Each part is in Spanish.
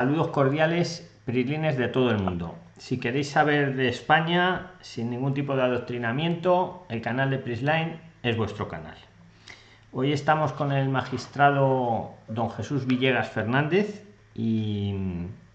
Saludos cordiales, prislines de todo el mundo. Si queréis saber de España sin ningún tipo de adoctrinamiento, el canal de Prisline es vuestro canal. Hoy estamos con el magistrado don Jesús Villegas Fernández y,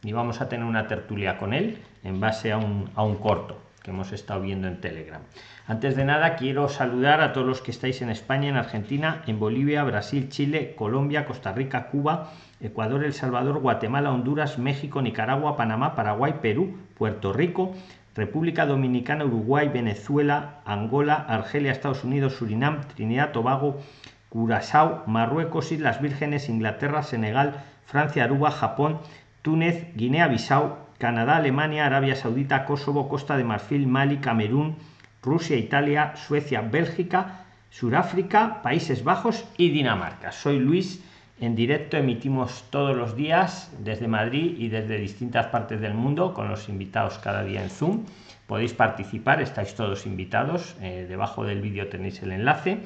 vamos a tener una tertulia con él en base a un, a un corto que hemos estado viendo en Telegram. Antes de nada, quiero saludar a todos los que estáis en España, en Argentina, en Bolivia, Brasil, Chile, Colombia, Costa Rica, Cuba, Ecuador, El Salvador, Guatemala, Honduras, México, Nicaragua, Panamá, Paraguay, Perú, Puerto Rico, República Dominicana, Uruguay, Venezuela, Angola, Argelia, Estados Unidos, Surinam, Trinidad, Tobago, Curazao, Marruecos, Islas Vírgenes, Inglaterra, Senegal, Francia, Aruba, Japón, Túnez, Guinea-Bissau, Canadá, Alemania, Arabia Saudita, Kosovo, Costa de Marfil, Mali, Camerún, Rusia, Italia, Suecia, Bélgica, Suráfrica, Países Bajos y Dinamarca. Soy Luis en directo emitimos todos los días desde Madrid y desde distintas partes del mundo con los invitados cada día en Zoom. Podéis participar, estáis todos invitados. Eh, debajo del vídeo tenéis el enlace.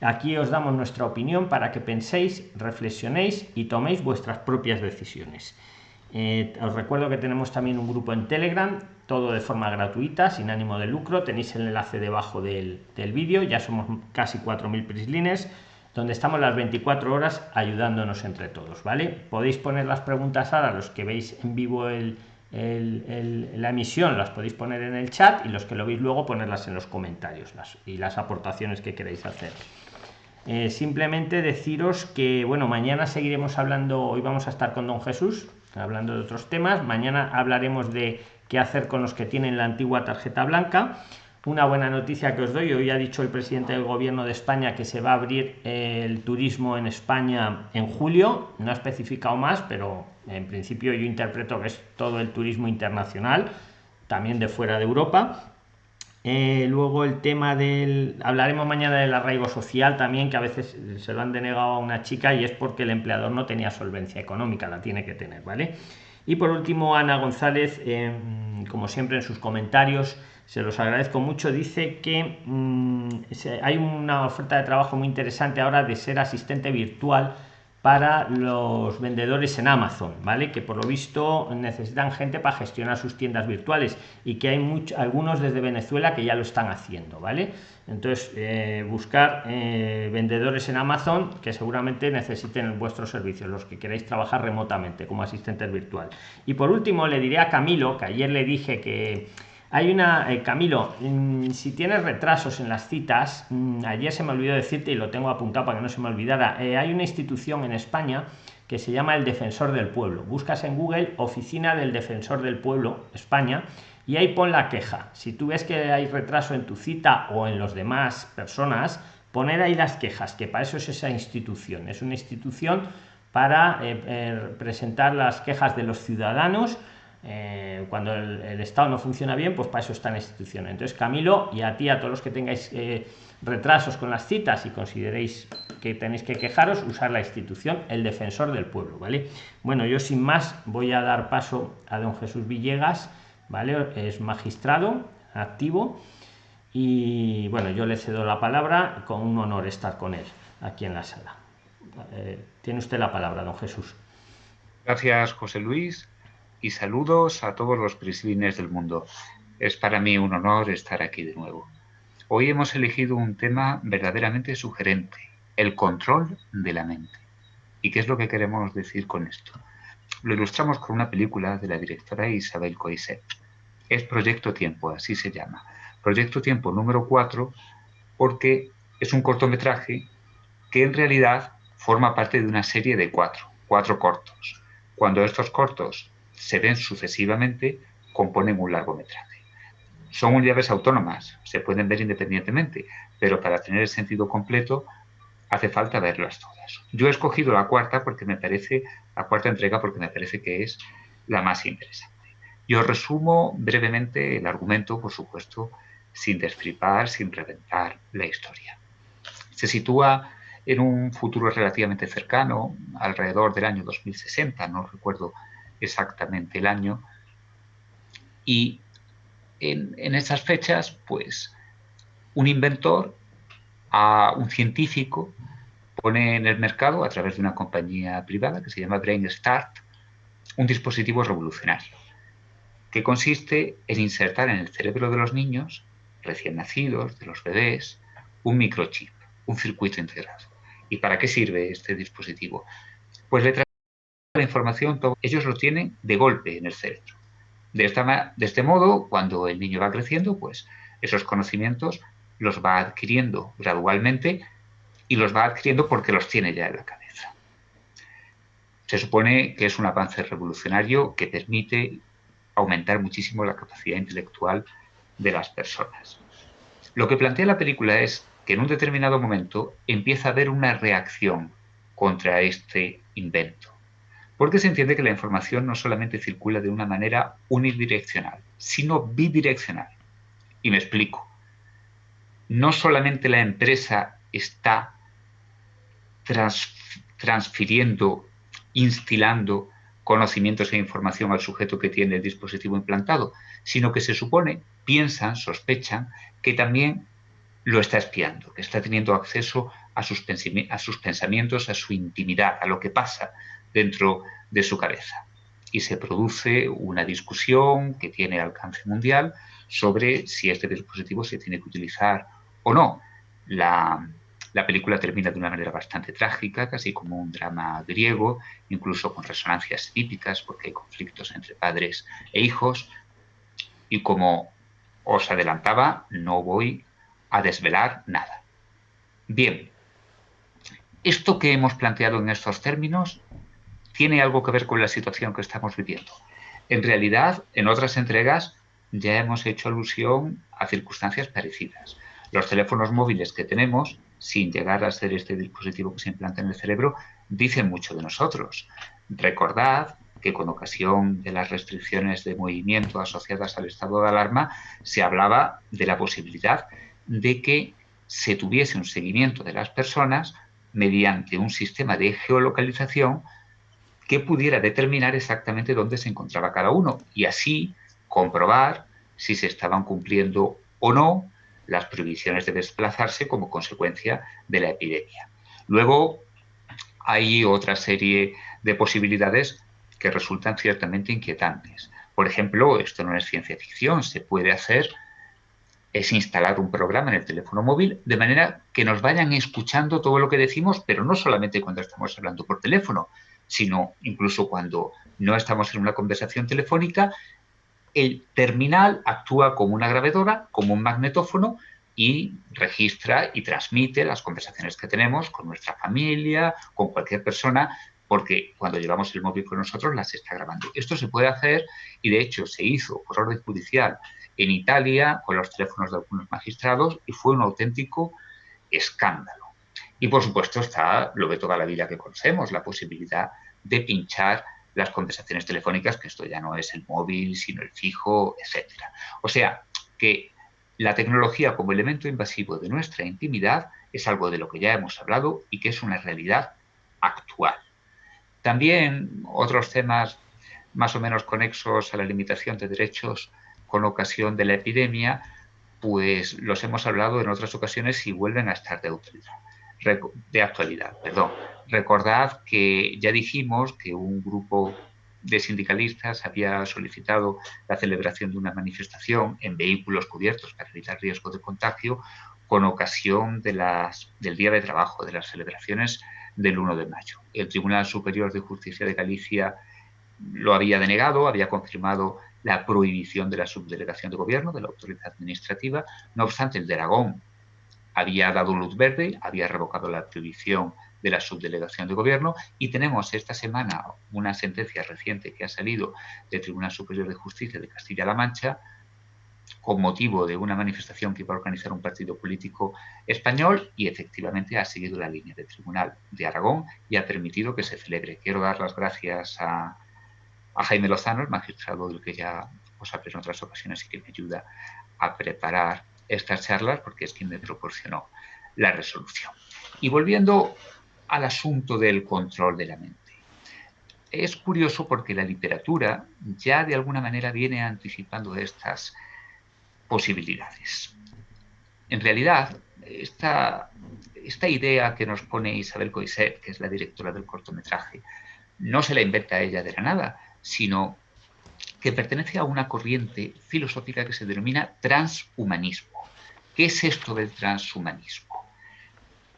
Aquí os damos nuestra opinión para que penséis, reflexionéis y toméis vuestras propias decisiones. Eh, os recuerdo que tenemos también un grupo en Telegram, todo de forma gratuita, sin ánimo de lucro. Tenéis el enlace debajo del, del vídeo. Ya somos casi 4.000 prislines donde estamos las 24 horas ayudándonos entre todos, ¿vale? Podéis poner las preguntas ahora, los que veis en vivo la emisión las podéis poner en el chat y los que lo veis luego ponerlas en los comentarios las, y las aportaciones que queréis hacer. Eh, simplemente deciros que, bueno, mañana seguiremos hablando, hoy vamos a estar con Don Jesús, hablando de otros temas, mañana hablaremos de qué hacer con los que tienen la antigua tarjeta blanca una buena noticia que os doy, hoy ha dicho el presidente del gobierno de España que se va a abrir el turismo en España en julio, no ha especificado más, pero en principio yo interpreto que es todo el turismo internacional, también de fuera de Europa. Eh, luego el tema del... Hablaremos mañana del arraigo social también, que a veces se lo han denegado a una chica y es porque el empleador no tenía solvencia económica, la tiene que tener, ¿vale? Y por último, Ana González, eh, como siempre en sus comentarios, se los agradezco mucho. Dice que mm, hay una oferta de trabajo muy interesante ahora de ser asistente virtual para los vendedores en Amazon, ¿vale? Que por lo visto necesitan gente para gestionar sus tiendas virtuales y que hay muchos, algunos desde Venezuela que ya lo están haciendo, ¿vale? Entonces, eh, buscar eh, vendedores en Amazon que seguramente necesiten vuestros servicios, los que queráis trabajar remotamente como asistentes virtual. Y por último, le diré a Camilo, que ayer le dije que hay una, eh, Camilo, mm, si tienes retrasos en las citas, mm, ayer se me olvidó decirte y lo tengo apuntado para que no se me olvidara, eh, hay una institución en España que se llama el Defensor del Pueblo. Buscas en Google Oficina del Defensor del Pueblo, España, y ahí pon la queja. Si tú ves que hay retraso en tu cita o en los demás personas, poner ahí las quejas, que para eso es esa institución. Es una institución para eh, presentar las quejas de los ciudadanos eh, cuando el, Estado no funciona bien, pues para eso está la institución. Entonces, Camilo, y a ti, a todos los que tengáis eh, retrasos con las citas y consideréis que tenéis que quejaros, usar la institución, el defensor del pueblo, ¿vale? Bueno, yo sin más voy a dar paso a don Jesús Villegas, ¿vale? Es magistrado activo y bueno, yo le cedo la palabra, con un honor estar con él aquí en la sala. Eh, tiene usted la palabra, don Jesús. Gracias, José Luis y saludos a todos los prislines del mundo. Es para mí un honor estar aquí de nuevo. Hoy hemos elegido un tema verdaderamente sugerente, el control de la mente. ¿Y qué es lo que queremos decir con esto? Lo ilustramos con una película de la directora Isabel Coiset. Es Proyecto Tiempo, así se llama. Proyecto Tiempo número 4 porque es un cortometraje que en realidad forma parte de una serie de cuatro, cuatro cortos. Cuando estos cortos se ven sucesivamente, componen un largometraje. Son unidades autónomas, se pueden ver independientemente, pero para tener el sentido completo hace falta verlas todas. Yo he escogido la cuarta porque me parece, la cuarta entrega porque me parece que es la más interesante. Yo resumo brevemente el argumento, por supuesto, sin destripar, sin reventar la historia. Se sitúa en un futuro relativamente cercano, alrededor del año 2060, no recuerdo exactamente el año. Y en, esas fechas, pues, un inventor, a un científico, pone en el mercado, a través de una compañía privada que se llama Brain Start, un dispositivo revolucionario que consiste en insertar en el cerebro de los niños recién nacidos, de los bebés, un microchip, un circuito integrado. ¿Y para qué sirve este dispositivo? Pues le la información, ellos lo tienen de golpe en el cerebro. De, esta, de este modo, cuando el niño va creciendo, pues esos conocimientos los va adquiriendo gradualmente y los va adquiriendo porque los tiene ya en la cabeza. Se supone que es un avance revolucionario que permite aumentar muchísimo la capacidad intelectual de las personas. Lo que plantea la película es que en un determinado momento empieza a haber una reacción contra este invento. Porque se entiende que la información no solamente circula de una manera unidireccional, sino bidireccional. Y me explico. No solamente la empresa está transfiriendo, instilando conocimientos e información al sujeto que tiene el dispositivo implantado, sino que se supone, piensan, sospechan, que también lo está espiando, que está teniendo acceso a sus, pensamientos, a su intimidad, a lo que pasa dentro de su cabeza. Y se produce una discusión que tiene alcance mundial sobre si este dispositivo se tiene que utilizar o no. La, la película termina de una manera bastante trágica, casi como un drama griego, incluso con resonancias típicas, porque hay conflictos entre padres e hijos. Y como os adelantaba, no voy a desvelar nada. Bien, esto que hemos planteado en estos términos tiene algo que ver con la situación que estamos viviendo. En realidad, en otras entregas ya hemos hecho alusión a circunstancias parecidas. Los teléfonos móviles que tenemos sin llegar a ser este dispositivo que se implanta en el cerebro, dicen mucho de nosotros. Recordad que con ocasión de las restricciones de movimiento asociadas al estado de alarma, se hablaba de la posibilidad de que se tuviese un seguimiento de las personas mediante un sistema de geolocalización que pudiera determinar exactamente dónde se encontraba cada uno y así comprobar si se estaban cumpliendo o no las prohibiciones de desplazarse como consecuencia de la epidemia. Luego hay otra serie de posibilidades que resultan ciertamente inquietantes. Por ejemplo, esto no es ciencia ficción, se puede hacer es instalar un programa en el teléfono móvil de manera que nos vayan escuchando todo lo que decimos, pero no solamente cuando estamos hablando por teléfono, sino incluso cuando no estamos en una conversación telefónica el terminal actúa como una grabadora, como un magnetófono y registra y transmite las conversaciones que tenemos con nuestra familia, con cualquier persona, porque cuando llevamos el móvil con nosotros las está grabando. Esto se puede hacer y de hecho se hizo por orden judicial en Italia con los teléfonos de algunos magistrados y fue un auténtico escándalo. Y por supuesto está lo de toda la vida que conocemos, la posibilidad de pinchar las conversaciones telefónicas, que esto ya no es el móvil, sino el fijo, etc. O sea, que la tecnología como elemento invasivo de nuestra intimidad es algo de lo que ya hemos hablado y que es una realidad actual. También otros temas más o menos conexos a la limitación de derechos con ocasión de la epidemia, pues los hemos hablado en otras ocasiones y vuelven a estar de utilidad de actualidad. Perdón. Recordad que ya dijimos que un grupo de sindicalistas había solicitado la celebración de una manifestación en vehículos cubiertos para evitar riesgo de contagio con ocasión de las, del Día de Trabajo, de las celebraciones del 1 de mayo. El Tribunal Superior de Justicia de Galicia lo había denegado, había confirmado la prohibición de la subdelegación de gobierno, de la autoridad administrativa. No obstante, el de Aragón había dado luz verde, había revocado la prohibición de la subdelegación de gobierno y tenemos esta semana una sentencia reciente que ha salido del Tribunal Superior de Justicia de Castilla-La Mancha con motivo de una manifestación que iba a organizar un partido político español y efectivamente ha seguido la línea del Tribunal de Aragón y ha permitido que se celebre. Quiero dar las gracias a, a Jaime Lozano, el magistrado del que ya os hablé en otras ocasiones y que me ayuda a preparar estas charlas porque es quien me proporcionó la resolución. Y volviendo al asunto del control de la mente. Es curioso porque la literatura ya de alguna manera viene anticipando estas posibilidades. En realidad, esta, esta idea que nos pone Isabel Coiset, que es la directora del cortometraje, no se la inventa ella de la nada, sino que pertenece a una corriente filosófica que se denomina transhumanismo. ¿Qué es esto del transhumanismo?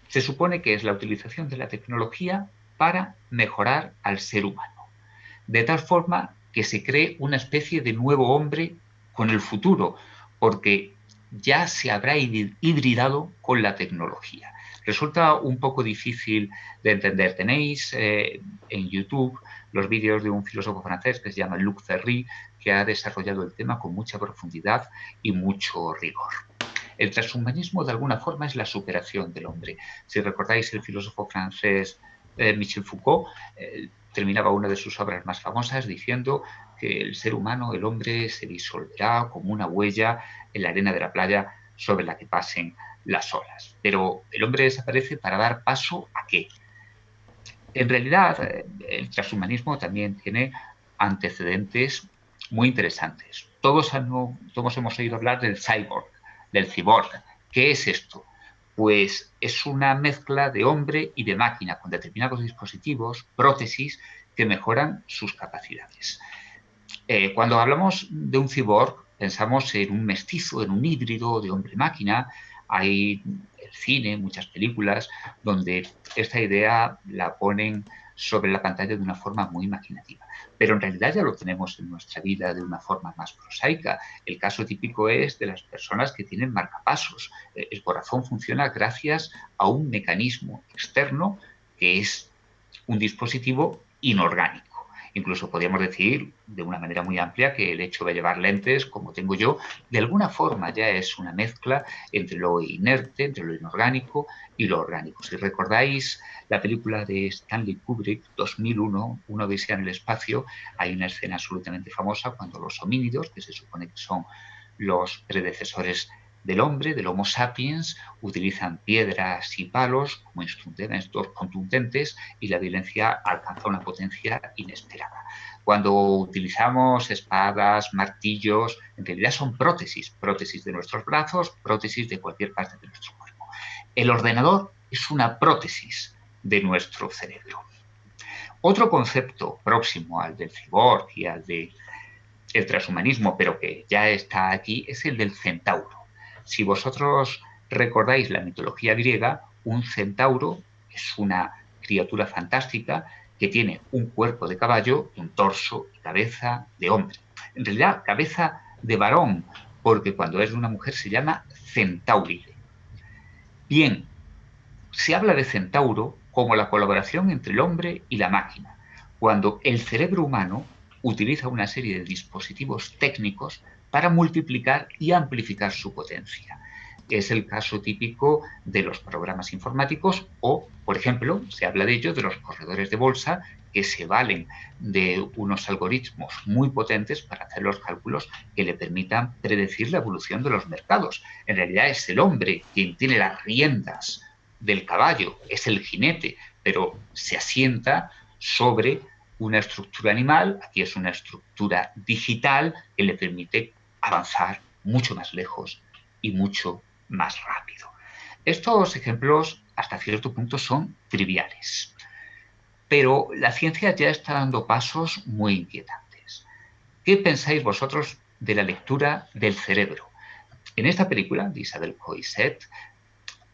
Se supone que es la utilización de la tecnología para mejorar al ser humano, de tal forma que se cree una especie de nuevo hombre con el futuro, porque ya se habrá hibridado con la tecnología. Resulta un poco difícil de entender. Tenéis eh, en YouTube los vídeos de un filósofo francés que se llama Luc Ferry, que ha desarrollado el tema con mucha profundidad y mucho rigor. El transhumanismo, de alguna forma, es la superación del hombre. Si recordáis, el filósofo francés eh, Michel Foucault eh, terminaba una de sus obras más famosas diciendo que el ser humano, el hombre, se disolverá como una huella en la arena de la playa sobre la que pasen las olas. Pero el hombre desaparece para dar paso a qué? En realidad, eh, el transhumanismo también tiene antecedentes muy interesantes. Todos, todos hemos oído hablar del cyborg, del cyborg. ¿Qué es esto? Pues es una mezcla de hombre y de máquina con determinados dispositivos, prótesis, que mejoran sus capacidades. Eh, cuando hablamos de un cyborg, pensamos en un mestizo, en un híbrido de hombre-máquina. Hay el cine, muchas películas, donde esta idea la ponen sobre la pantalla de una forma muy imaginativa. Pero en realidad ya lo tenemos en nuestra vida de una forma más prosaica. El caso típico es de las personas que tienen marcapasos. Eh, el corazón funciona gracias a un mecanismo externo que es un dispositivo inorgánico. Incluso podríamos decir de una manera muy amplia que el hecho de llevar lentes, como tengo yo, de alguna forma ya es una mezcla entre lo inerte, entre lo inorgánico y lo orgánico. Si recordáis la película de Stanley Kubrick, 2001, Una odisea en el espacio, hay una escena absolutamente famosa cuando los homínidos, que se supone que son los predecesores del hombre, del Homo sapiens, utilizan piedras y palos como instrumentos contundentes y la violencia alcanza una potencia inesperada. Cuando utilizamos espadas, martillos, en realidad son prótesis, prótesis de nuestros brazos, prótesis de cualquier parte de nuestro cuerpo. El ordenador es una prótesis de nuestro cerebro. Otro concepto próximo al del cyborg y al del transhumanismo, pero que ya está aquí, es el del centauro. Si vosotros recordáis la mitología griega, un centauro es una criatura fantástica que tiene un cuerpo de caballo, un torso y cabeza de hombre. En realidad, cabeza de varón, porque cuando es de una mujer se llama centauride. Bien, se habla de centauro como la colaboración entre el hombre y la máquina, cuando el cerebro humano utiliza una serie de dispositivos técnicos para multiplicar y amplificar su potencia. Es el caso típico de los programas informáticos o, por ejemplo, se habla de ello de los corredores de bolsa que se valen de unos algoritmos muy potentes para hacer los cálculos que le permitan predecir la evolución de los mercados. En realidad es el hombre quien tiene las riendas del caballo, es el jinete, pero se asienta sobre una estructura animal, aquí es una estructura digital que le permite avanzar mucho más lejos y mucho más rápido. Estos ejemplos hasta cierto punto son triviales, pero la ciencia ya está dando pasos muy inquietantes. ¿Qué pensáis vosotros de la lectura del cerebro? En esta película de Isabel Coiset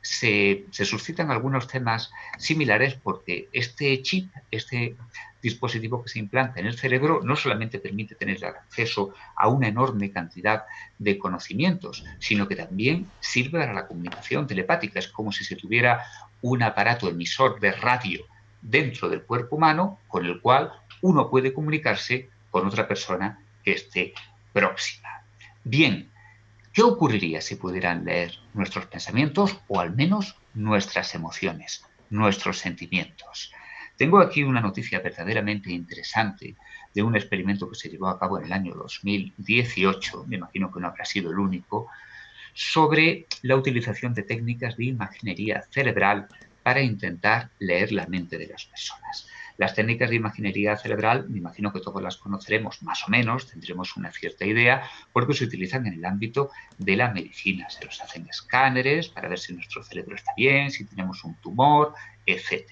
se, suscitan algunos temas similares porque este chip, este dispositivo que se implanta en el cerebro no solamente permite tener acceso a una enorme cantidad de conocimientos, sino que también sirve para la comunicación telepática. Es como si se tuviera un aparato emisor de radio dentro del cuerpo humano con el cual uno puede comunicarse con otra persona que esté próxima. Bien, ¿qué ocurriría si pudieran leer nuestros pensamientos o al menos nuestras emociones, nuestros sentimientos? Tengo aquí una noticia verdaderamente interesante de un experimento que se llevó a cabo en el año 2018, me imagino que no habrá sido el único, sobre la utilización de técnicas de imaginería cerebral para intentar leer la mente de las personas. Las técnicas de imaginería cerebral, me imagino que todos las conoceremos más o menos, tendremos una cierta idea, porque se utilizan en el ámbito de la medicina. Se los hacen escáneres para ver si nuestro cerebro está bien, si tenemos un tumor, etc.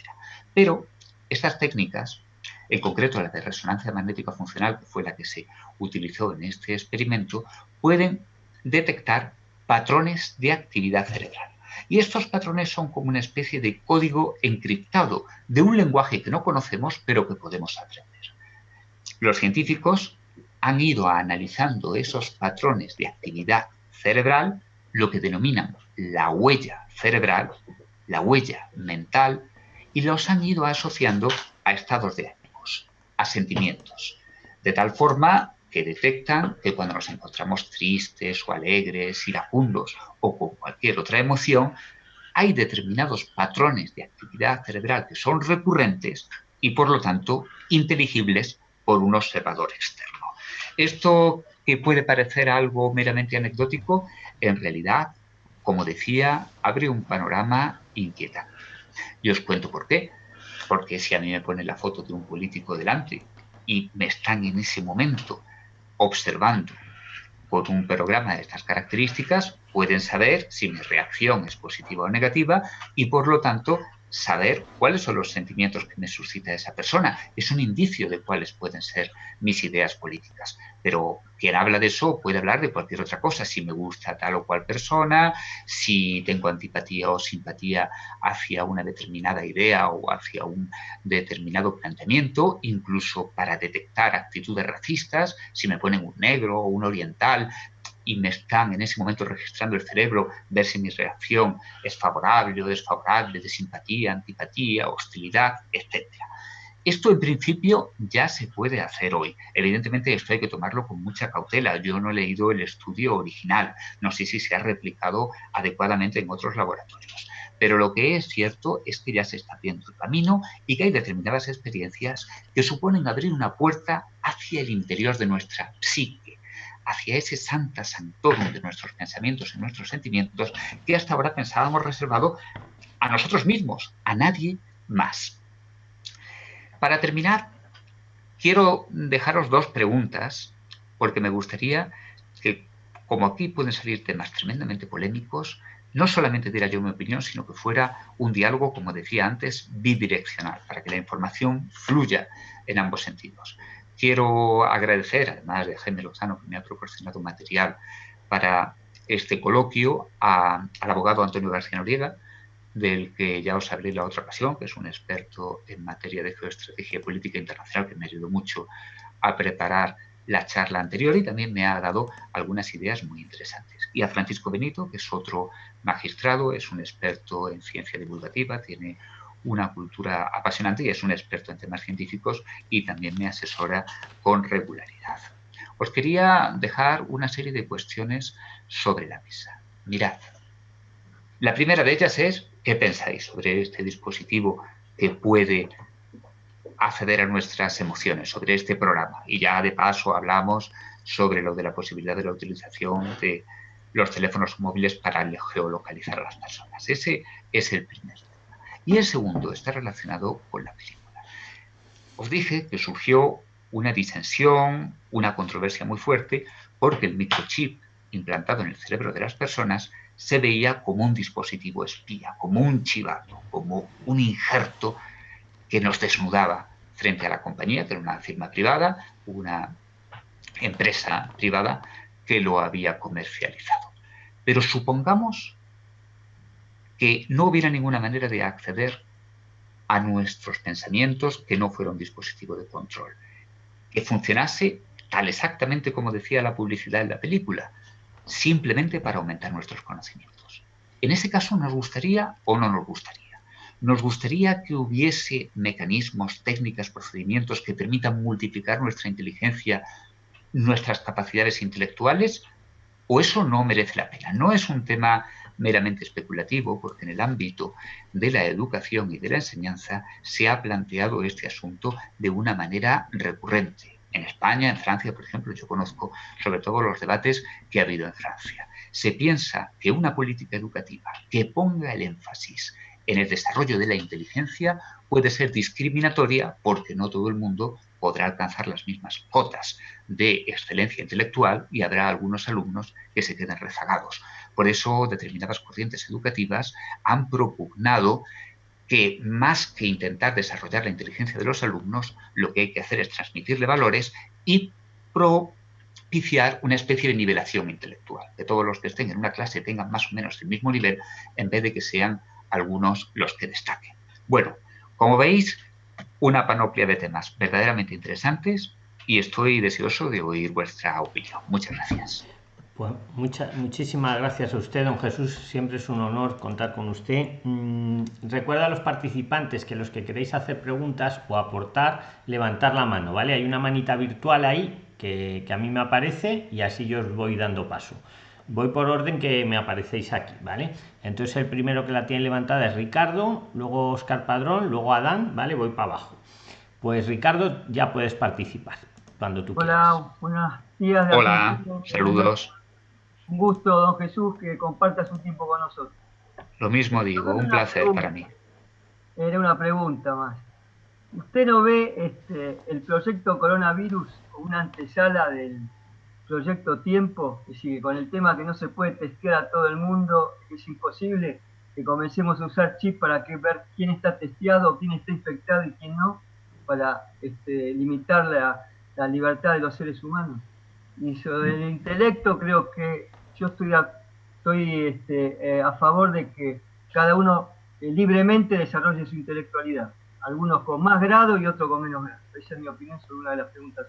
Pero estas técnicas en concreto la de resonancia magnética funcional, que fue la que se utilizó en este experimento, pueden detectar patrones de actividad cerebral. Y estos patrones son como una especie de código encriptado de un lenguaje que no conocemos, pero que podemos aprender. Los científicos han ido analizando esos patrones de actividad cerebral, lo que denominamos la huella cerebral, la huella mental, y los han ido asociando a estados de ánimos, a sentimientos, de tal forma que detectan que cuando nos encontramos tristes o alegres, iracundos o con cualquier otra emoción, hay determinados patrones de actividad cerebral que son recurrentes y por lo tanto inteligibles por un observador externo. Esto que puede parecer algo meramente anecdótico, en realidad, como decía, abre un panorama inquietante. Y os cuento por qué. Porque si a mí me ponen la foto de un político delante y me están en ese momento observando por un programa de estas características, pueden saber si mi reacción es positiva o negativa y por lo tanto saber cuáles son los sentimientos que me suscita esa persona. Es un indicio de cuáles pueden ser mis ideas políticas. Pero quien habla de eso puede hablar de cualquier otra cosa, si me gusta tal o cual persona, si tengo antipatía o simpatía hacia una determinada idea o hacia un determinado planteamiento, incluso para detectar actitudes racistas, si me ponen un negro o un oriental, y me están en ese momento registrando el cerebro, ver si mi reacción es favorable o desfavorable, de simpatía, antipatía, hostilidad, etc. Esto en principio ya se puede hacer hoy. Evidentemente esto hay que tomarlo con mucha cautela. Yo no he leído el estudio original. No sé si se ha replicado adecuadamente en otros laboratorios. Pero lo que es cierto es que ya se está viendo el camino y que hay determinadas experiencias que suponen abrir una puerta hacia el interior de nuestra psique, hacia ese santa sanctorum de nuestros pensamientos y nuestros sentimientos que hasta ahora pensábamos reservado a nosotros mismos, a nadie más. Para terminar, quiero dejaros dos preguntas, porque me gustaría que, como aquí pueden salir temas tremendamente polémicos, no solamente diera yo mi opinión, sino que fuera un diálogo, como decía antes, bidireccional, para que la información fluya en ambos sentidos. Quiero agradecer, además de Jaime Lozano, que me ha proporcionado material para este coloquio, al abogado Antonio García Noriega, del que ya os hablé la otra ocasión, que es un experto en materia de geoestrategia política internacional, que me ayudó mucho a preparar la charla anterior y también me ha dado algunas ideas muy interesantes. Y a Francisco Benito, que es otro magistrado, es un experto en ciencia divulgativa, tiene una cultura apasionante y es un experto en temas científicos y también me asesora con regularidad. Os quería dejar una serie de cuestiones sobre la mesa. Mirad, la primera de ellas es, ¿qué pensáis sobre este dispositivo que puede acceder a nuestras emociones, sobre este programa? Y ya de paso hablamos sobre lo de la posibilidad de la utilización de los teléfonos móviles para geolocalizar a las personas. Ese es el primer y el segundo está relacionado con la película. Os dije que surgió una disensión, una controversia muy fuerte, porque el microchip implantado en el cerebro de las personas se veía como un dispositivo espía, como un chivato, como un injerto que nos desnudaba frente a la compañía, que era una firma privada, una empresa privada que lo había comercializado. Pero supongamos que no hubiera ninguna manera de acceder a nuestros pensamientos que no fuera un dispositivo de control, que funcionase tal exactamente como decía la publicidad en la película, simplemente para aumentar nuestros conocimientos. En ese caso nos gustaría o no nos gustaría. Nos gustaría que hubiese mecanismos, técnicas, procedimientos que permitan multiplicar nuestra inteligencia, nuestras capacidades intelectuales, o eso no merece la pena. No es un tema meramente especulativo, porque en el ámbito de la educación y de la enseñanza se ha planteado este asunto de una manera recurrente. En España, en Francia, por ejemplo, yo conozco sobre todo los debates que ha habido en Francia. Se piensa que una política educativa que ponga el énfasis en el desarrollo de la inteligencia puede ser discriminatoria porque no todo el mundo podrá alcanzar las mismas cotas de excelencia intelectual y habrá algunos alumnos que se queden rezagados. Por eso determinadas corrientes educativas han propugnado que más que intentar desarrollar la inteligencia de los alumnos, lo que hay que hacer es transmitirle valores y propiciar una especie de nivelación intelectual, que todos los que estén en una clase tengan más o menos el mismo nivel, en vez de que sean algunos los que destaquen. Bueno, como veis, una panoplia de temas verdaderamente interesantes y estoy deseoso de oír vuestra opinión. Muchas gracias. Pues muchas, muchísimas gracias a usted, don Jesús. Siempre es un honor contar con usted. Mm, recuerda a los participantes que los que queréis hacer preguntas o aportar, levantar la mano, ¿vale? Hay una manita virtual ahí que, que a mí me aparece y así yo os voy dando paso. Voy por orden que me aparecéis aquí, ¿vale? Entonces el primero que la tiene levantada es Ricardo, luego Oscar Padrón, luego Adán, ¿vale? Voy para abajo. Pues Ricardo, ya puedes participar cuando tú Hola, buenos días. Hola, saludos. Un gusto, don Jesús, que comparta su tiempo con nosotros. Lo mismo digo, un placer para mí. Era una pregunta más. ¿Usted no ve este, el proyecto coronavirus una antesala del proyecto tiempo? Es decir, con el tema que no se puede testear a todo el mundo, es imposible que comencemos a usar chips para que ver quién está testeado, quién está infectado y quién no, para este, limitar la, la libertad de los seres humanos. Y sobre el intelecto creo que yo estoy a, estoy este, eh, a favor de que cada uno eh, libremente desarrolle su intelectualidad. Algunos con más grado y otros con menos grado. Esa es mi opinión sobre una de las preguntas.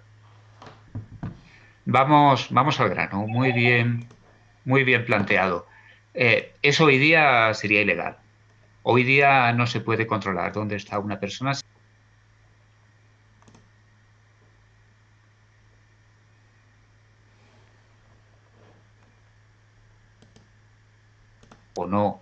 Vamos, vamos al grano. Muy bien, muy bien planteado. Eh, eso hoy día sería ilegal. Hoy día no se puede controlar dónde está una persona o no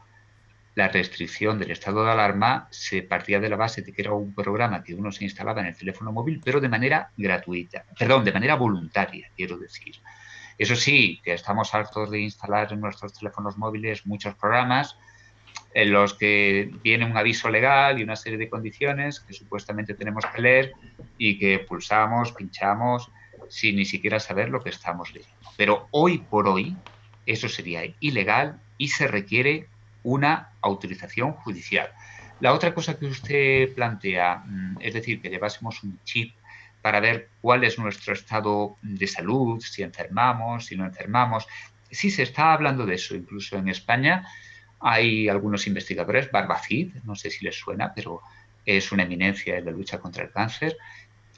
la restricción del estado de alarma se partía de la base de que era un programa que uno se instalaba en el teléfono móvil, pero de manera gratuita, perdón, de manera voluntaria, quiero decir. Eso sí, que estamos hartos de instalar en nuestros teléfonos móviles muchos programas en los que viene un aviso legal y una serie de condiciones que supuestamente tenemos que leer y que pulsamos, pinchamos, sin ni siquiera saber lo que estamos leyendo. Pero hoy por hoy, eso sería ilegal y se requiere una autorización judicial. La otra cosa que usted plantea, mm, es decir, que llevásemos un chip para ver cuál es nuestro estado de salud, si enfermamos, si no enfermamos. Sí se está hablando de eso, incluso en España hay algunos investigadores, Barbacid, no sé si les suena, pero es una eminencia en la lucha contra el cáncer,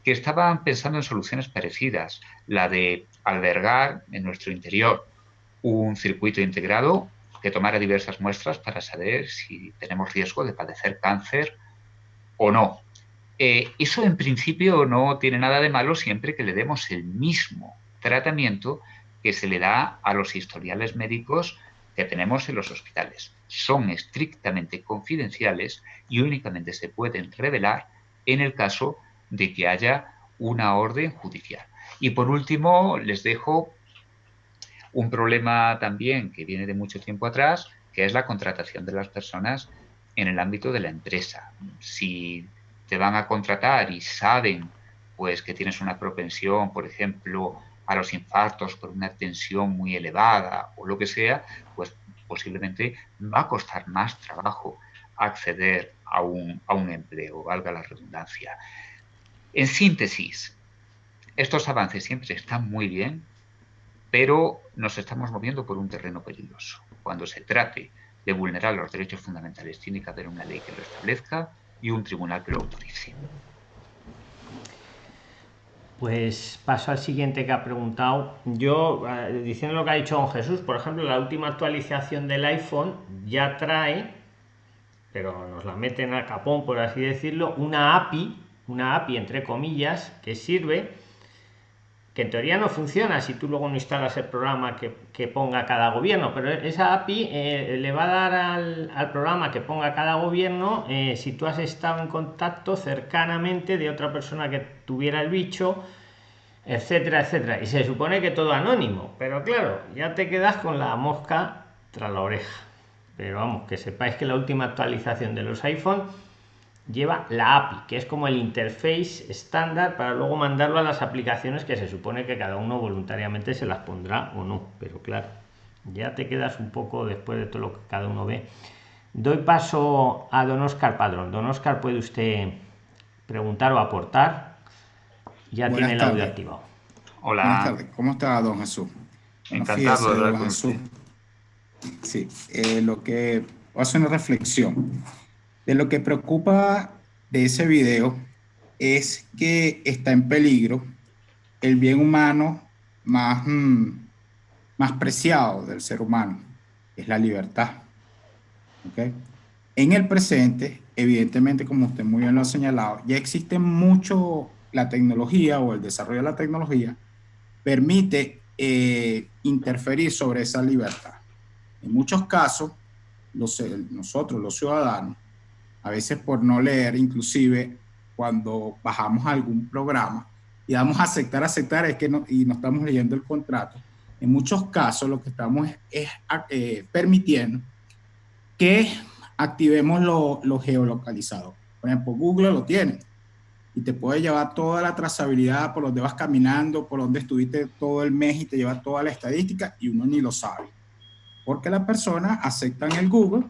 que estaban pensando en soluciones parecidas, la de albergar en nuestro interior un circuito integrado que tomara diversas muestras para saber si tenemos riesgo de padecer cáncer o no. Eh, eso en principio no tiene nada de malo siempre que le demos el mismo tratamiento que se le da a los historiales médicos que tenemos en los hospitales. Son estrictamente confidenciales y únicamente se pueden revelar en el caso de que haya una orden judicial. Y por último, les dejo un problema también que viene de mucho tiempo atrás, que es la contratación de las personas en el ámbito de la empresa. Si te van a contratar y saben pues que tienes una propensión, por ejemplo, a los infartos por una tensión muy elevada o lo que sea, pues posiblemente va a costar más trabajo acceder a un, a un empleo, valga la redundancia. En síntesis, estos avances siempre están muy bien, pero nos estamos moviendo por un terreno peligroso. Cuando se trate de vulnerar los derechos fundamentales, tiene que haber una ley que lo establezca y un tribunal que lo autorice. Pues paso al siguiente que ha preguntado. Yo, eh, diciendo lo que ha dicho don Jesús, por ejemplo, la última actualización del iPhone ya trae, pero nos la meten a capón, por así decirlo, una API, una API entre comillas, que sirve que en teoría no funciona si tú luego no instalas el programa que, ponga cada gobierno, pero esa API eh, le va a dar al, programa que ponga cada gobierno eh, si tú has estado en contacto cercanamente de otra persona que tuviera el bicho, etcétera, etcétera. Y se supone que todo anónimo, pero claro, ya te quedas con la mosca tras la oreja. Pero vamos, que sepáis que la última actualización de los iPhone lleva la API, que es como el interface estándar para luego mandarlo a las aplicaciones que se supone que cada uno voluntariamente se las pondrá o no. Pero claro, ya te quedas un poco después de todo lo que cada uno ve Doy paso a don Oscar Padrón. Don Oscar, puede usted preguntar o aportar. Ya tiene el audio activado. Hola. Buenas tardes. ¿Cómo está, don Jesús? Encantado de hablar con usted. Sí, eh, lo que hace una reflexión. De lo que preocupa de ese video es que está en peligro el bien humano más, mm, más preciado del ser humano, es la libertad. ¿Okay? En el presente, evidentemente, como usted muy bien lo ha señalado, ya existe mucho la tecnología o el desarrollo de la tecnología permite eh, interferir sobre esa libertad. En muchos casos, los, nosotros, los ciudadanos, a veces por no leer, inclusive cuando bajamos algún programa y damos a aceptar, aceptar, es que no, y no estamos leyendo el contrato, en muchos casos lo que estamos es, eh, permitiendo que activemos lo, lo, geolocalizado. Por ejemplo, Google lo tiene y te puede llevar toda la trazabilidad por donde vas caminando, por donde estuviste todo el mes y te lleva toda la estadística y uno ni lo sabe. Porque la persona acepta en el Google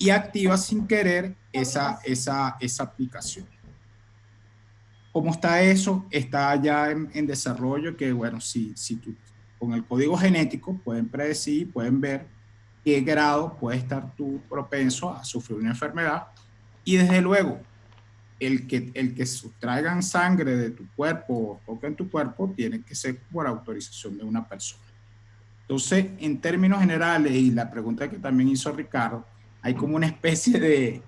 y activa sin querer esa, esa, esa aplicación. ¿Cómo está eso? Está ya en, desarrollo que, bueno, si, si tú, con el código genético pueden predecir, pueden ver qué grado puede estar tú propenso a sufrir una enfermedad. Y desde luego, el que, el que sustraigan sangre de tu cuerpo o en tu cuerpo tiene que ser por autorización de una persona. Entonces, en términos generales, y la pregunta que también hizo Ricardo, hay como una especie de,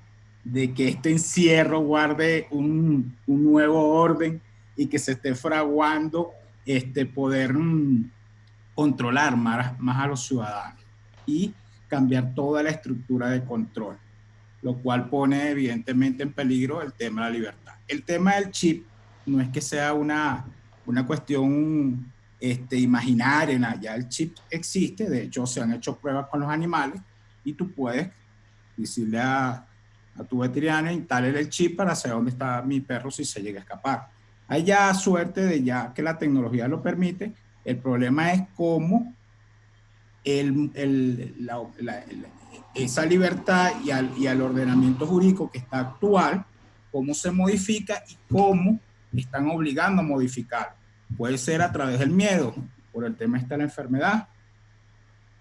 de que este encierro guarde un, un, nuevo orden y que se esté fraguando este, poder mm, controlar más, más a los ciudadanos y cambiar toda la estructura de control, lo cual pone evidentemente en peligro el tema de la libertad. El tema del chip no es que sea una, una cuestión este, imaginaria, ya el chip existe, de hecho se han hecho pruebas con los animales y tú puedes decirle a, a tu veterinario, instale el chip para saber dónde está mi perro si se llega a escapar. Hay ya suerte de ya que la tecnología lo permite, el problema es cómo el, el, la, esa libertad y al, y al ordenamiento jurídico que está actual, cómo se modifica y cómo están obligando a modificar. Puede ser a través del miedo, por el tema está la enfermedad.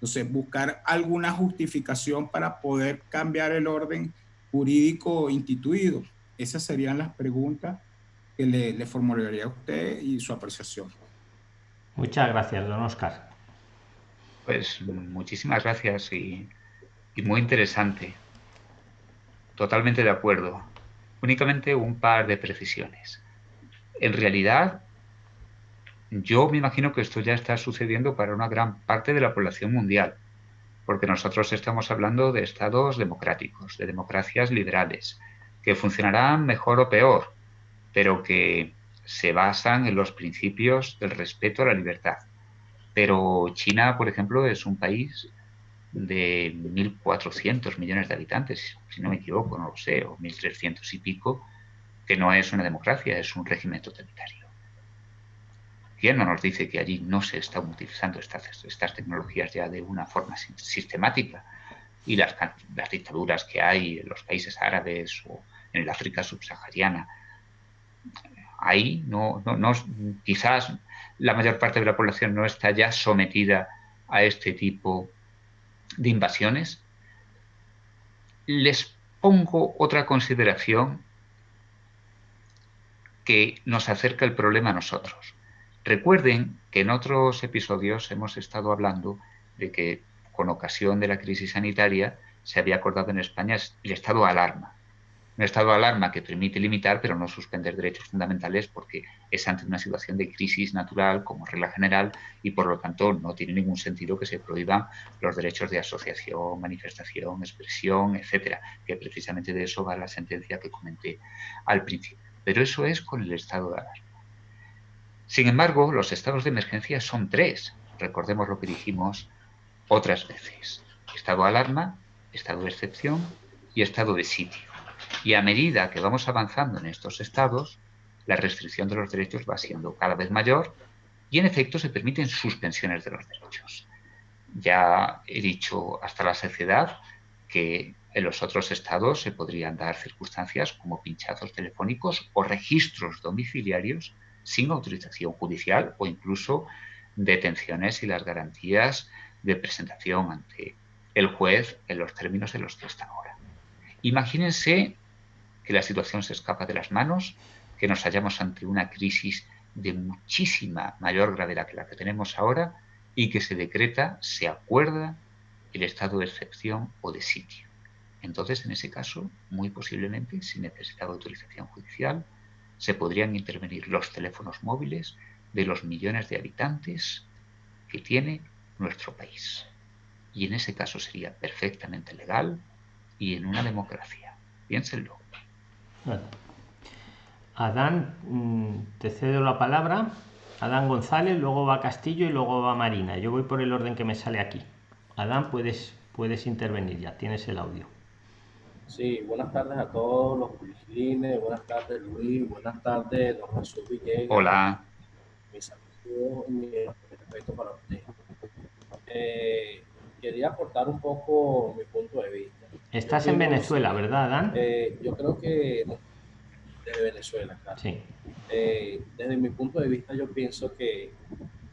Entonces, buscar alguna justificación para poder cambiar el orden jurídico instituido? Esas serían las preguntas que le, le formularía a usted y su apreciación. Muchas gracias, don Oscar. Pues muchísimas gracias y, y muy interesante. Totalmente de acuerdo. Únicamente un par de precisiones. En realidad, yo me imagino que esto ya está sucediendo para una gran parte de la población mundial porque nosotros estamos hablando de estados democráticos, de democracias liberales, que funcionarán mejor o peor, pero que se basan en los principios del respeto a la libertad. Pero China, por ejemplo, es un país de 1.400 millones de habitantes, si no me equivoco, no lo sé, o 1.300 y pico, que no es una democracia, es un régimen totalitario. ¿Quién no nos dice que allí no se están utilizando estas, estas tecnologías ya de una forma sistemática? Y las, las dictaduras que hay en los países árabes o en el África subsahariana, ahí no, no, no, quizás la mayor parte de la población no está ya sometida a este tipo de invasiones. Les pongo otra consideración que nos acerca el problema a nosotros. Recuerden que en otros episodios hemos estado hablando de que con ocasión de la crisis sanitaria se había acordado en España el estado de alarma. Un estado de alarma que permite limitar pero no suspender derechos fundamentales porque es ante una situación de crisis natural como regla general y por lo tanto no tiene ningún sentido que se prohíban los derechos de asociación, manifestación, expresión, etcétera, que precisamente de eso va la sentencia que comenté al principio. Pero eso es con el estado de alarma. Sin embargo, los estados de emergencia son tres. Recordemos lo que dijimos otras veces. Estado de alarma, estado de excepción y estado de sitio. Y a medida que vamos avanzando en estos estados, la restricción de los derechos va siendo cada vez mayor y en efecto se permiten suspensiones de los derechos. Ya he dicho hasta la saciedad que En los otros estados se podrían dar circunstancias como pinchazos telefónicos o registros domiciliarios sin autorización judicial o incluso detenciones y las garantías de presentación ante el juez en los términos en los que está ahora. Imagínense que la situación se escapa de las manos, que nos hallamos ante una crisis de muchísima mayor gravedad que la que tenemos ahora y que se decreta, se acuerda el estado de excepción o de sitio. Entonces, en ese caso, muy posiblemente, sin necesidad de autorización judicial, se podrían intervenir los teléfonos móviles de los millones de habitantes que tiene nuestro país. Y en ese caso sería perfectamente legal y en una democracia. Piénsenlo. Adán, mm, te cedo la palabra. Adán González, luego va Castillo y luego va Marina. Yo voy por el orden que me sale aquí. Adán, puedes, puedes intervenir ya, tienes el audio. Sí, buenas tardes a todos los prislines, buenas tardes Luis, buenas tardes don Jesús Villegas. Hola. Mis saludos y mi respeto para usted. Eh, quería aportar un poco mi punto de vista. Estás en Venezuela, ¿verdad, Dan? Eh, yo creo que desde Venezuela, claro. Sí. Eh, desde mi punto de vista, yo pienso que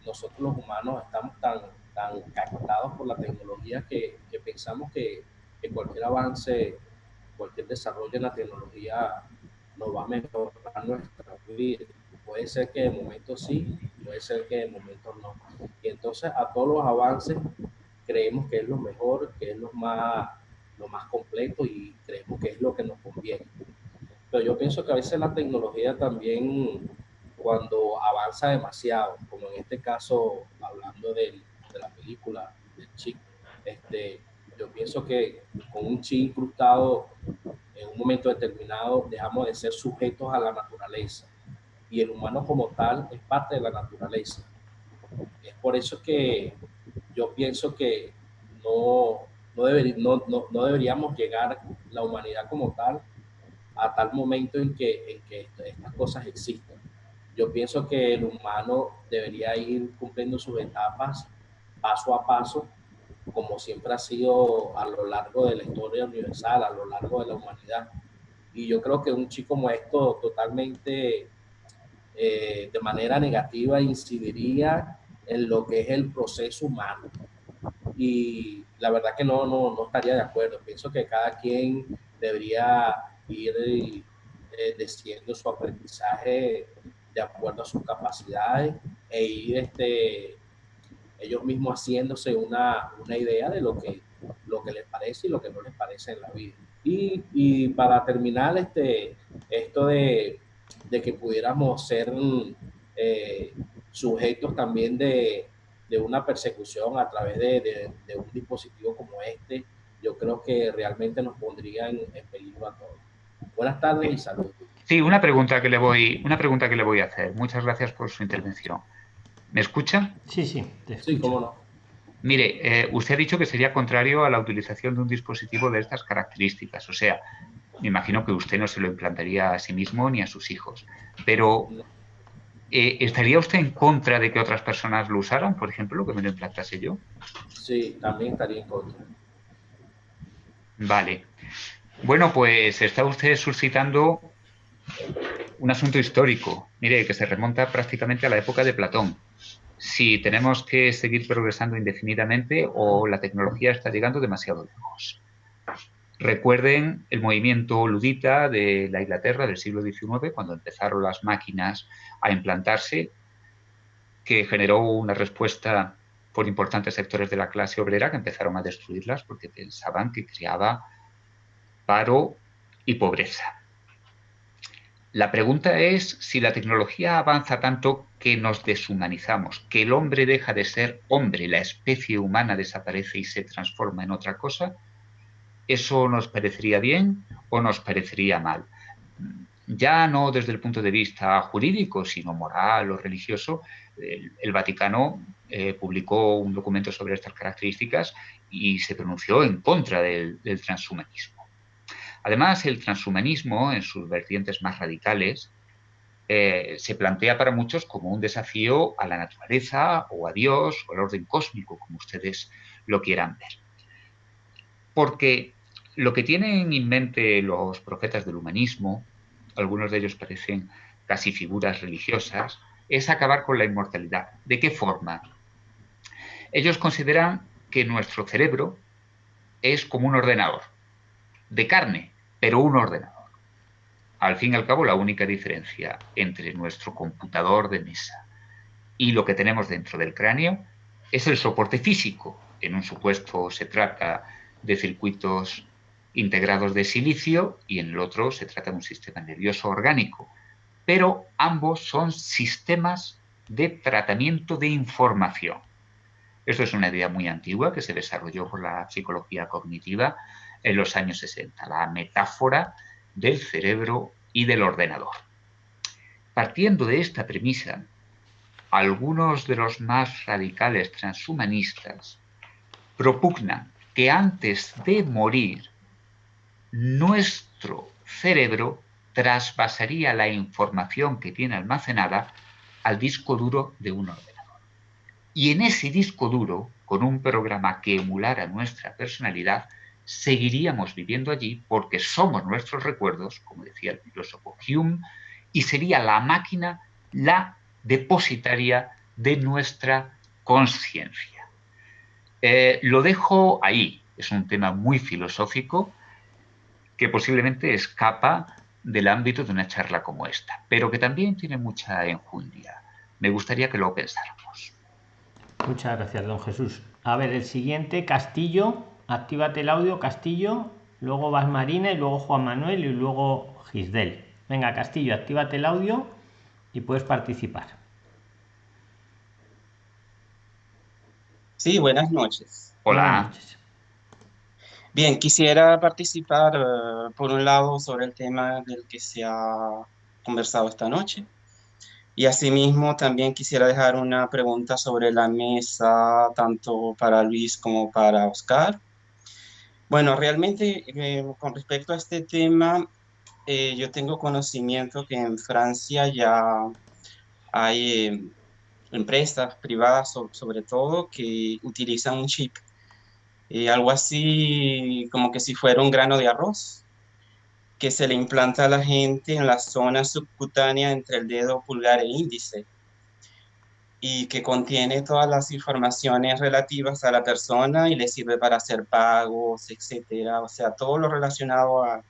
nosotros los humanos estamos tan, tan captados por la tecnología que, que pensamos que, que, cualquier avance, cualquier desarrollo en la tecnología nos va a mejorar nuestra vida. Puede ser que de momento sí, puede ser que de momento no. Y entonces a todos los avances creemos que es lo mejor, que es lo más, lo más completo y creemos que es lo que nos conviene. Pero yo pienso que a veces la tecnología también, cuando avanza demasiado, como en este caso, hablando de, de la película del chico, este, yo pienso que con un chip incrustado en un momento determinado dejamos de ser sujetos a la naturaleza y el humano como tal es parte de la naturaleza. Es por eso que yo pienso que no, no, no, no, deberíamos llegar la humanidad como tal a tal momento en que, en que estas cosas existan. Yo pienso que el humano debería ir cumpliendo sus etapas paso a paso, como siempre ha sido a lo largo de la historia universal, a lo largo de la humanidad. Y yo creo que un chico como esto totalmente eh, de manera negativa incidiría en lo que es el proceso humano. Y la verdad que no, no, no estaría de acuerdo. Pienso que cada quien debería ir eh, su aprendizaje de acuerdo a sus capacidades e ir este, ellos mismos haciéndose una, una idea de lo que, lo que les parece y lo que no les parece en la vida. Y, y para terminar, este, esto de, de que pudiéramos ser eh, sujetos también de, de, una persecución a través de, de, un dispositivo como este, yo creo que realmente nos pondría en, peligro a todos. Buenas tardes y saludos. Sí, una pregunta que le voy, una pregunta que le voy a hacer. Muchas gracias por su intervención. ¿Me escucha? Sí, sí. sí, cómo no. Mire, eh, usted ha dicho que sería contrario a la utilización de un dispositivo de estas características. O sea, me imagino que usted no se lo implantaría a sí mismo ni a sus hijos. Pero eh, ¿estaría usted en contra de que otras personas lo usaran, por ejemplo, que me lo implantase yo? Sí, también estaría en contra. Vale. Bueno, pues está usted suscitando un asunto histórico, mire, que se remonta prácticamente a la época de Platón. Si tenemos que seguir progresando indefinidamente o la tecnología está llegando demasiado lejos. Recuerden el movimiento ludita de la Inglaterra del siglo XIX, cuando empezaron las máquinas a implantarse, que generó una respuesta por importantes sectores de la clase obrera que empezaron a destruirlas porque pensaban que creaba paro y pobreza. La pregunta es si la tecnología avanza tanto que nos deshumanizamos, que el hombre deja de ser hombre, la especie humana desaparece y se transforma en otra cosa, ¿Eso nos parecería bien o nos parecería mal? Ya no desde el punto de vista jurídico, sino moral o religioso, el, Vaticano eh, publicó un documento sobre estas características y se pronunció en contra del, transhumanismo. Además, el transhumanismo, en sus vertientes más radicales, eh, se plantea para muchos como un desafío a la naturaleza o a Dios o al orden cósmico, como ustedes lo quieran ver. Porque Lo que tienen en mente los profetas del humanismo, algunos de ellos parecen casi figuras religiosas, es acabar con la inmortalidad. ¿De qué forma? Ellos consideran que nuestro cerebro es como un ordenador, de carne, pero un ordenador. Al fin y al cabo, la única diferencia entre nuestro computador de mesa y lo que tenemos dentro del cráneo es el soporte físico. En un supuesto se trata de circuitos integrados de silicio y en el otro se trata de un sistema nervioso orgánico. Pero ambos son sistemas de tratamiento de información. Esto es una idea muy antigua que se desarrolló por la psicología cognitiva en los años 60, la metáfora del cerebro y del ordenador. Partiendo de esta premisa, algunos de los más radicales transhumanistas propugnan que antes de morir, nuestro cerebro trasvasaría la información que tiene almacenada al disco duro de un ordenador. Y en ese disco duro, con un programa que emulara nuestra personalidad, seguiríamos viviendo allí porque somos nuestros recuerdos, como decía el filósofo Hume, y sería la máquina la depositaria de nuestra conciencia. Eh, lo dejo ahí, es un tema muy filosófico que posiblemente escapa del ámbito de una charla como esta, pero que también tiene mucha enjundia. Me gustaría que lo pensáramos. Muchas gracias, don Jesús. A ver, el siguiente, Castillo. Actívate el audio, Castillo. Luego vas Marina y luego Juan Manuel y luego Gisdel. Venga, Castillo, actívate el audio y puedes participar. Sí, buenas noches. Hola. Bien, quisiera participar eh, por un lado sobre el tema del que se ha conversado esta noche y asimismo también quisiera dejar una pregunta sobre la mesa, tanto para Luis como para Oscar. Bueno, realmente eh, con respecto a este tema, eh, yo tengo conocimiento que en Francia ya hay eh, empresas privadas sobre todo que utilizan un chip, algo así como que si fuera un grano de arroz, que se le implanta a la gente en la zona subcutánea entre el dedo pulgar e índice y que contiene todas las informaciones relativas a la persona y le sirve para hacer pagos, etcétera. O sea, todo lo relacionado a,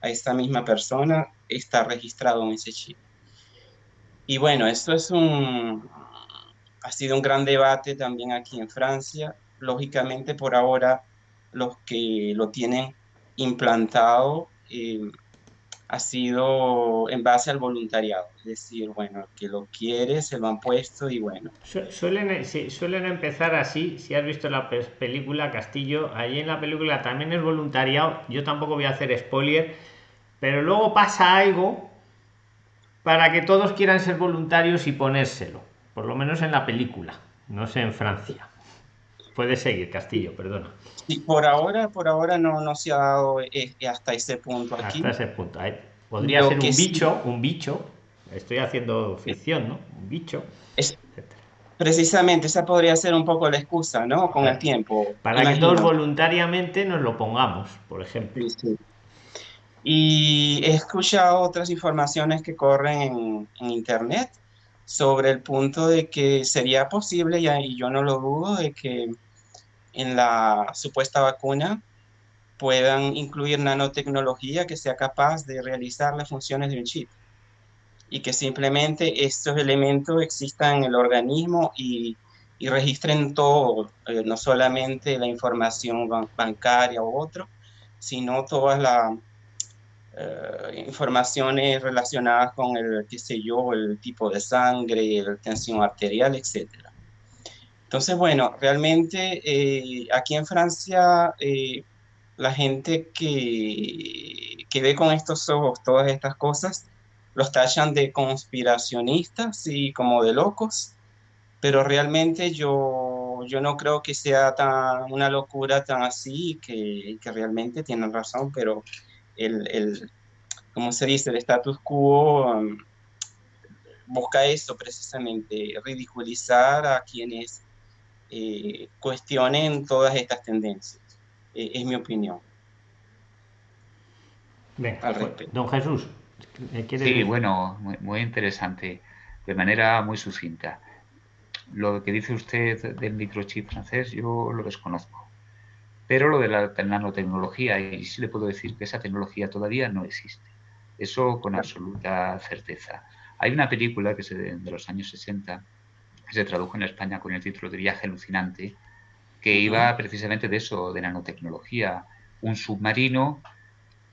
a esta misma persona está registrado en ese chip. Y bueno, esto es un, ha sido un gran debate también aquí en Francia. Lógicamente, por ahora, los que lo tienen implantado eh, ha sido en base al voluntariado. Es decir, bueno, que lo quiere, se lo han puesto y bueno. Suelen, suelen empezar así, si has visto la película Castillo, ahí en la película también es voluntariado, yo tampoco voy a hacer spoiler, pero luego pasa algo para que todos quieran ser voluntarios y ponérselo, por lo menos en la película, no sé en Francia. Puedes seguir, Castillo, perdona. Y por ahora, por ahora no, no se ha dado eh, hasta ese punto aquí. Hasta ese punto. Podría ser un bicho, un bicho. Estoy haciendo ficción, ¿no? Un bicho. Es, precisamente, esa podría ser un poco la excusa, ¿no? Con el tiempo. Para que todos voluntariamente nos lo pongamos, por ejemplo. Y he escuchado otras informaciones que corren en, en Internet sobre el punto de que sería posible, y yo no lo dudo, de que en la supuesta vacuna puedan incluir nanotecnología que sea capaz de realizar las funciones de un chip y que simplemente estos elementos existan en el organismo y, y registren todo, eh, no solamente la información bancaria u otro, sino todas las eh, informaciones relacionadas con el, qué sé yo, el tipo de sangre, la tensión arterial, etcétera. Entonces, bueno, realmente eh, aquí en Francia eh, la gente que, que ve con estos ojos todas estas cosas los tachan de conspiracionistas y como de locos, pero realmente yo, yo no creo que sea tan, una locura tan así, que, que realmente tienen razón, pero el, el, como se dice, el status quo um, busca eso precisamente, ridiculizar a quienes eh, cuestionen todas estas tendencias. Eh, es mi opinión. don Jesús. Sí, bueno, muy, interesante, de manera muy sucinta. Lo que dice usted del microchip francés, yo lo desconozco. Pero lo de la nanotecnología, y sí le puedo decir que esa tecnología todavía no existe. Eso con absoluta certeza. Hay una película que es de, los años 60 que se tradujo en España con el título de Viaje alucinante, que iba precisamente de eso, de nanotecnología. Un submarino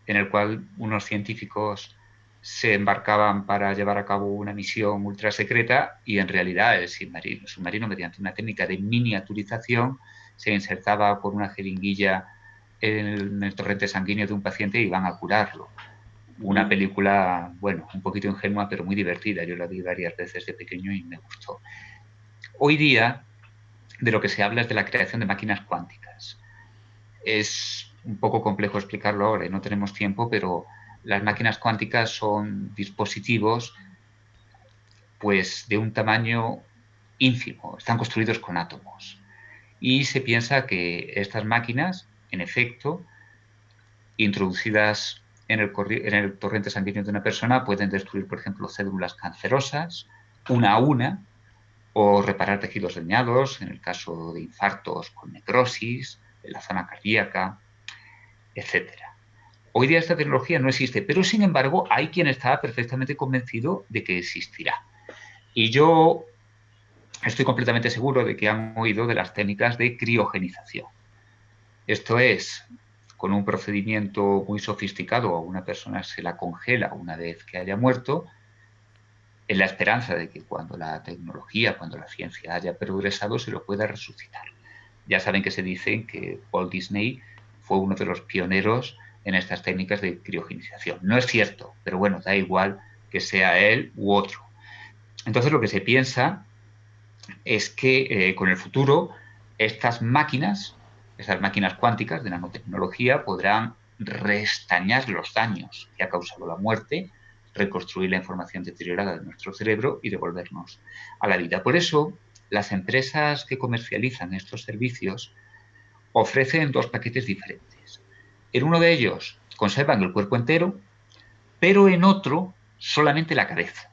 en el cual unos científicos se embarcaban para llevar a cabo una misión ultra secreta y en realidad el submarino, submarino mediante una técnica de miniaturización se insertaba por una jeringuilla en el, torrente sanguíneo de un paciente y iban a curarlo. Una película, bueno, un poquito ingenua, pero muy divertida. Yo la vi varias veces de pequeño y me gustó. Hoy día, de lo que se habla es de la creación de máquinas cuánticas. Es un poco complejo explicarlo ahora y no tenemos tiempo, pero las máquinas cuánticas son dispositivos pues de un tamaño ínfimo, están construidos con átomos. Y se piensa que estas máquinas, en efecto, introducidas en el, en el torrente sanguíneo de una persona, pueden destruir, por ejemplo, células cancerosas, una a una, o reparar tejidos dañados, en el caso de infartos con necrosis, en la zona cardíaca, etc. Hoy día esta tecnología no existe, pero sin embargo hay quien está perfectamente convencido de que existirá. Y yo estoy completamente seguro de que han oído de las técnicas de criogenización. Esto es, con un procedimiento muy sofisticado, a una persona se la congela una vez que haya muerto, en la esperanza de que cuando la tecnología, cuando la ciencia haya progresado, se lo pueda resucitar. Ya saben que se dice que Paul Disney fue uno de los pioneros en estas técnicas de criogenización. No es cierto, pero bueno, da igual que sea él u otro. Entonces lo que se piensa es que eh, con el futuro estas máquinas, estas máquinas cuánticas de nanotecnología podrán restañar los daños que ha causado la muerte, reconstruir la información deteriorada de nuestro cerebro y devolvernos a la vida. Por eso, las empresas que comercializan estos servicios ofrecen dos paquetes diferentes. En uno de ellos conservan el cuerpo entero, pero en otro solamente la cabeza,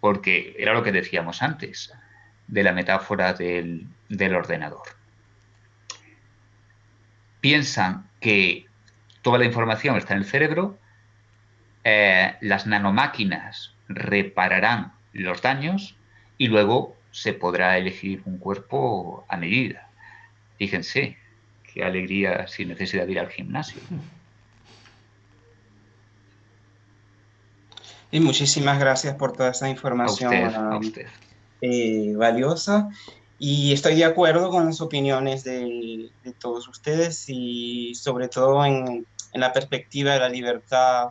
porque era lo que decíamos antes de la metáfora del, ordenador. Piensan que toda la información está en el cerebro, eh, las nanomáquinas repararán los daños y luego se podrá elegir un cuerpo a medida. Fíjense, qué alegría sin necesidad de ir al gimnasio. Y muchísimas gracias por toda esa información eh, valiosa. Y estoy de acuerdo con las opiniones de, todos ustedes y sobre todo en, en, la perspectiva de la libertad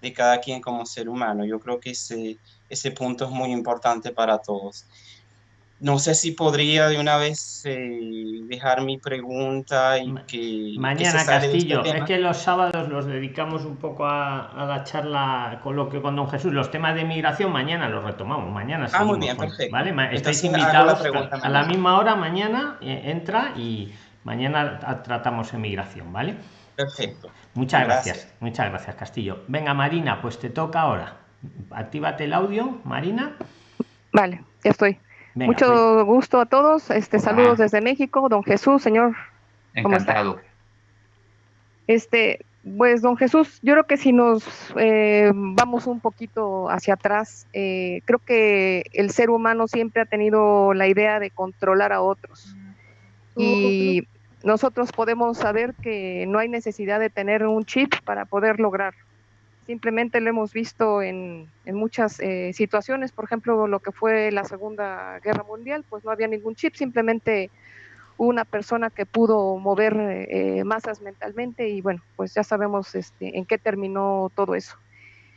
de cada quien como ser humano. Yo creo que ese, ese punto es muy importante para todos. No sé si podría de una vez eh, dejar mi pregunta y que... Mañana, este Castillo, es que los sábados los dedicamos un poco a, la charla con lo que con don Jesús, los temas de migración, mañana los retomamos, mañana Ah, muy bien, perfecto. ¿vale? Estáis invitados a la misma hora, mañana eh, entra y mañana tratamos migración, ¿vale? Perfecto. Muchas gracias. muchas gracias Castillo. Venga Marina, pues te toca ahora. Actívate el audio, Marina. Vale, ya estoy. Mucho pues. gusto a todos. Este, saludos desde México, don Jesús, señor. Encantado. Este, pues, don Jesús, yo creo que si nos eh, vamos un poquito hacia atrás, eh, creo que el ser humano siempre ha tenido la idea de controlar a otros. Y nosotros podemos saber que no hay necesidad de tener un chip para poder lograr Simplemente lo hemos visto en, muchas eh, situaciones, por ejemplo, lo que fue la Segunda Guerra Mundial, pues no había ningún chip, simplemente una persona que pudo mover eh, masas mentalmente y bueno, pues ya sabemos este, en qué terminó todo eso.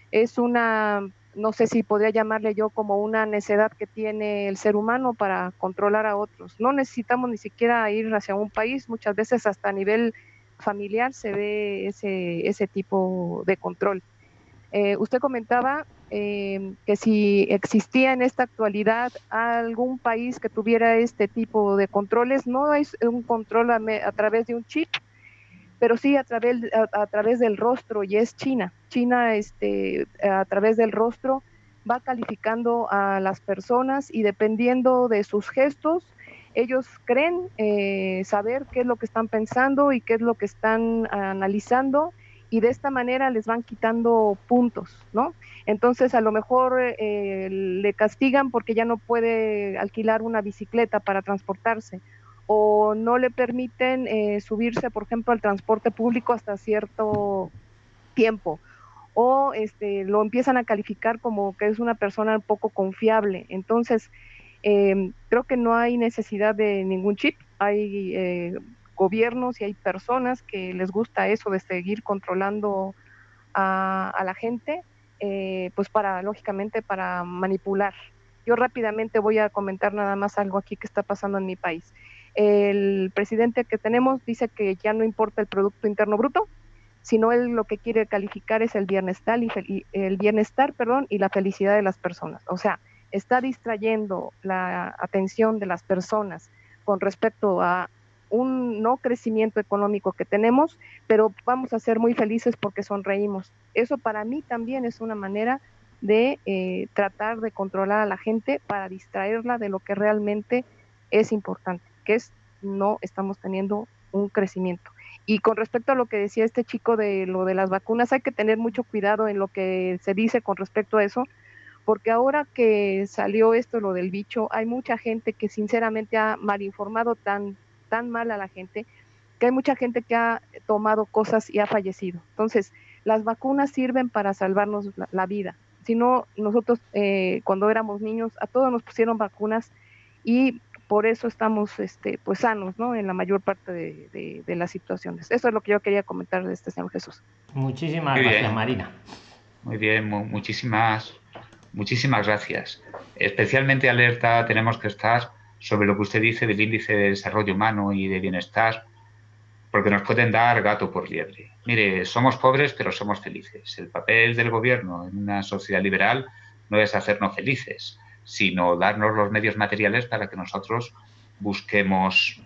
Es una, no sé si podría llamarle yo como una necedad que tiene el ser humano para controlar a otros. No necesitamos ni siquiera ir hacia un país, muchas veces hasta a nivel familiar se ve ese, ese tipo de control. Eh, usted comentaba eh, que si existía en esta actualidad algún país que tuviera este tipo de controles, no hay un control a, través de un chip, pero sí a través, a, través del rostro y es China. China este, a través del rostro va calificando a las personas y dependiendo de sus gestos, ellos creen eh, saber qué es lo que están pensando y qué es lo que están analizando y de esta manera les van quitando puntos, ¿no? Entonces a lo mejor eh, le castigan porque ya no puede alquilar una bicicleta para transportarse o no le permiten eh, subirse, por ejemplo, al transporte público hasta cierto tiempo o este, lo empiezan a calificar como que es una persona poco confiable. Entonces, em, creo que no hay necesidad de ningún chip. Hay eh, gobiernos y hay personas que les gusta eso de seguir controlando a, la gente, eh, pues para, lógicamente, para manipular. Yo rápidamente voy a comentar nada más algo aquí que está pasando en mi país. El presidente que tenemos dice que ya no importa el Producto Interno Bruto, sino él lo que quiere calificar es el bienestar y el bienestar, perdón, y la felicidad de las personas. O sea, está distrayendo la atención de las personas con respecto a un no crecimiento económico que tenemos, pero vamos a ser muy felices porque sonreímos. Eso para mí también es una manera de eh, tratar de controlar a la gente para distraerla de lo que realmente es importante que es no estamos teniendo un crecimiento. Y con respecto a lo que decía este chico de lo de las vacunas, hay que tener mucho cuidado en lo que se dice con respecto a eso, porque ahora que salió esto, lo del bicho, hay mucha gente que sinceramente ha malinformado tan, tan mal a la gente, que hay mucha gente que ha tomado cosas y ha fallecido. Entonces, las vacunas sirven para salvarnos la, vida. Si no, nosotros eh, cuando éramos niños, a todos nos pusieron vacunas y por eso estamos este, pues sanos ¿no? en la mayor parte de, las situaciones. Eso es lo que yo quería comentar de este Señor Jesús. Muchísimas gracias, Marina. Muy bien, muchísimas, muchísimas gracias. Especialmente alerta tenemos que estar sobre lo que usted dice del índice de desarrollo humano y de bienestar, porque nos pueden dar gato por liebre. Mire, somos pobres, pero somos felices. El papel del gobierno en una sociedad liberal no es hacernos felices, sino darnos los medios materiales para que nosotros busquemos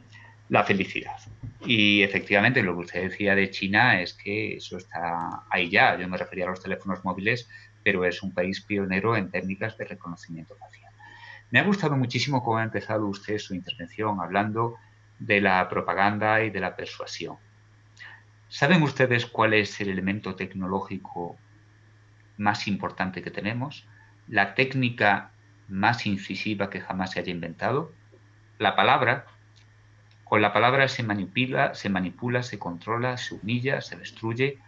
la felicidad. Y efectivamente lo que usted decía de China es que eso está ahí ya. Yo me refería a los teléfonos móviles, pero es un país pionero en técnicas de reconocimiento facial. Me ha gustado muchísimo cómo ha empezado usted su intervención hablando de la propaganda y de la persuasión. ¿Saben ustedes cuál es el elemento tecnológico más importante que tenemos? La técnica más incisiva que jamás se haya inventado. La palabra, con la palabra se manipula, se manipula, se controla, se humilla, se destruye.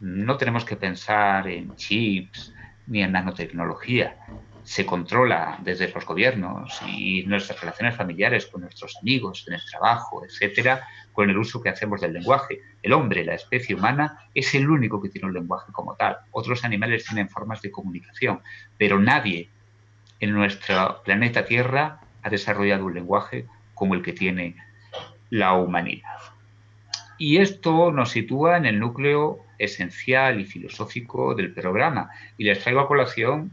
No tenemos que pensar en chips ni en nanotecnología. Se controla desde los gobiernos y nuestras relaciones familiares con nuestros amigos, en el trabajo, etcétera, con el uso que hacemos del lenguaje. El hombre, la especie humana, es el único que tiene un lenguaje como tal. Otros animales tienen formas de comunicación, pero nadie en nuestro planeta Tierra ha desarrollado un lenguaje como el que tiene la humanidad. Y esto nos sitúa en el núcleo esencial y filosófico del programa. Y les traigo a colación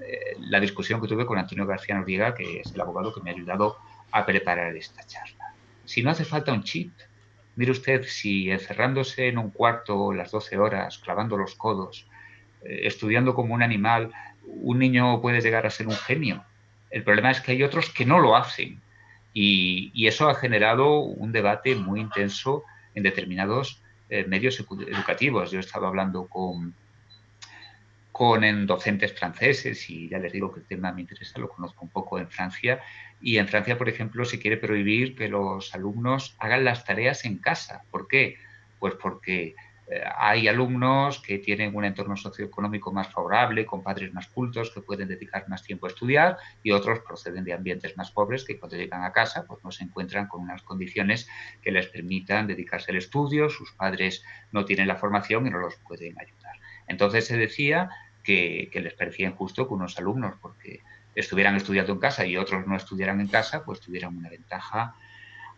eh, la discusión que tuve con Antonio García Noriega, que es el abogado que me ha ayudado a preparar esta charla. Si no hace falta un chip, mire usted, si encerrándose en un cuarto las 12 horas, clavando los codos, eh, estudiando como un animal, un niño puede llegar a ser un genio. El problema es que hay otros que no lo hacen y, eso ha generado un debate muy intenso en determinados eh, medios educativos. Yo he estado hablando con, con docentes franceses y ya les digo que el tema me interesa, lo conozco un poco en Francia. Y en Francia, por ejemplo, se quiere prohibir que los alumnos hagan las tareas en casa. ¿Por qué? Pues porque hay alumnos que tienen un entorno socioeconómico más favorable, con padres más cultos, que pueden dedicar más tiempo a estudiar, y otros proceden de ambientes más pobres que cuando llegan a casa pues no se encuentran con unas condiciones que les permitan dedicarse al estudio, sus padres no tienen la formación y no los pueden ayudar. Entonces se decía que, que les parecía injusto que unos alumnos, porque estuvieran estudiando en casa y otros no estudiaran en casa, pues tuvieran una ventaja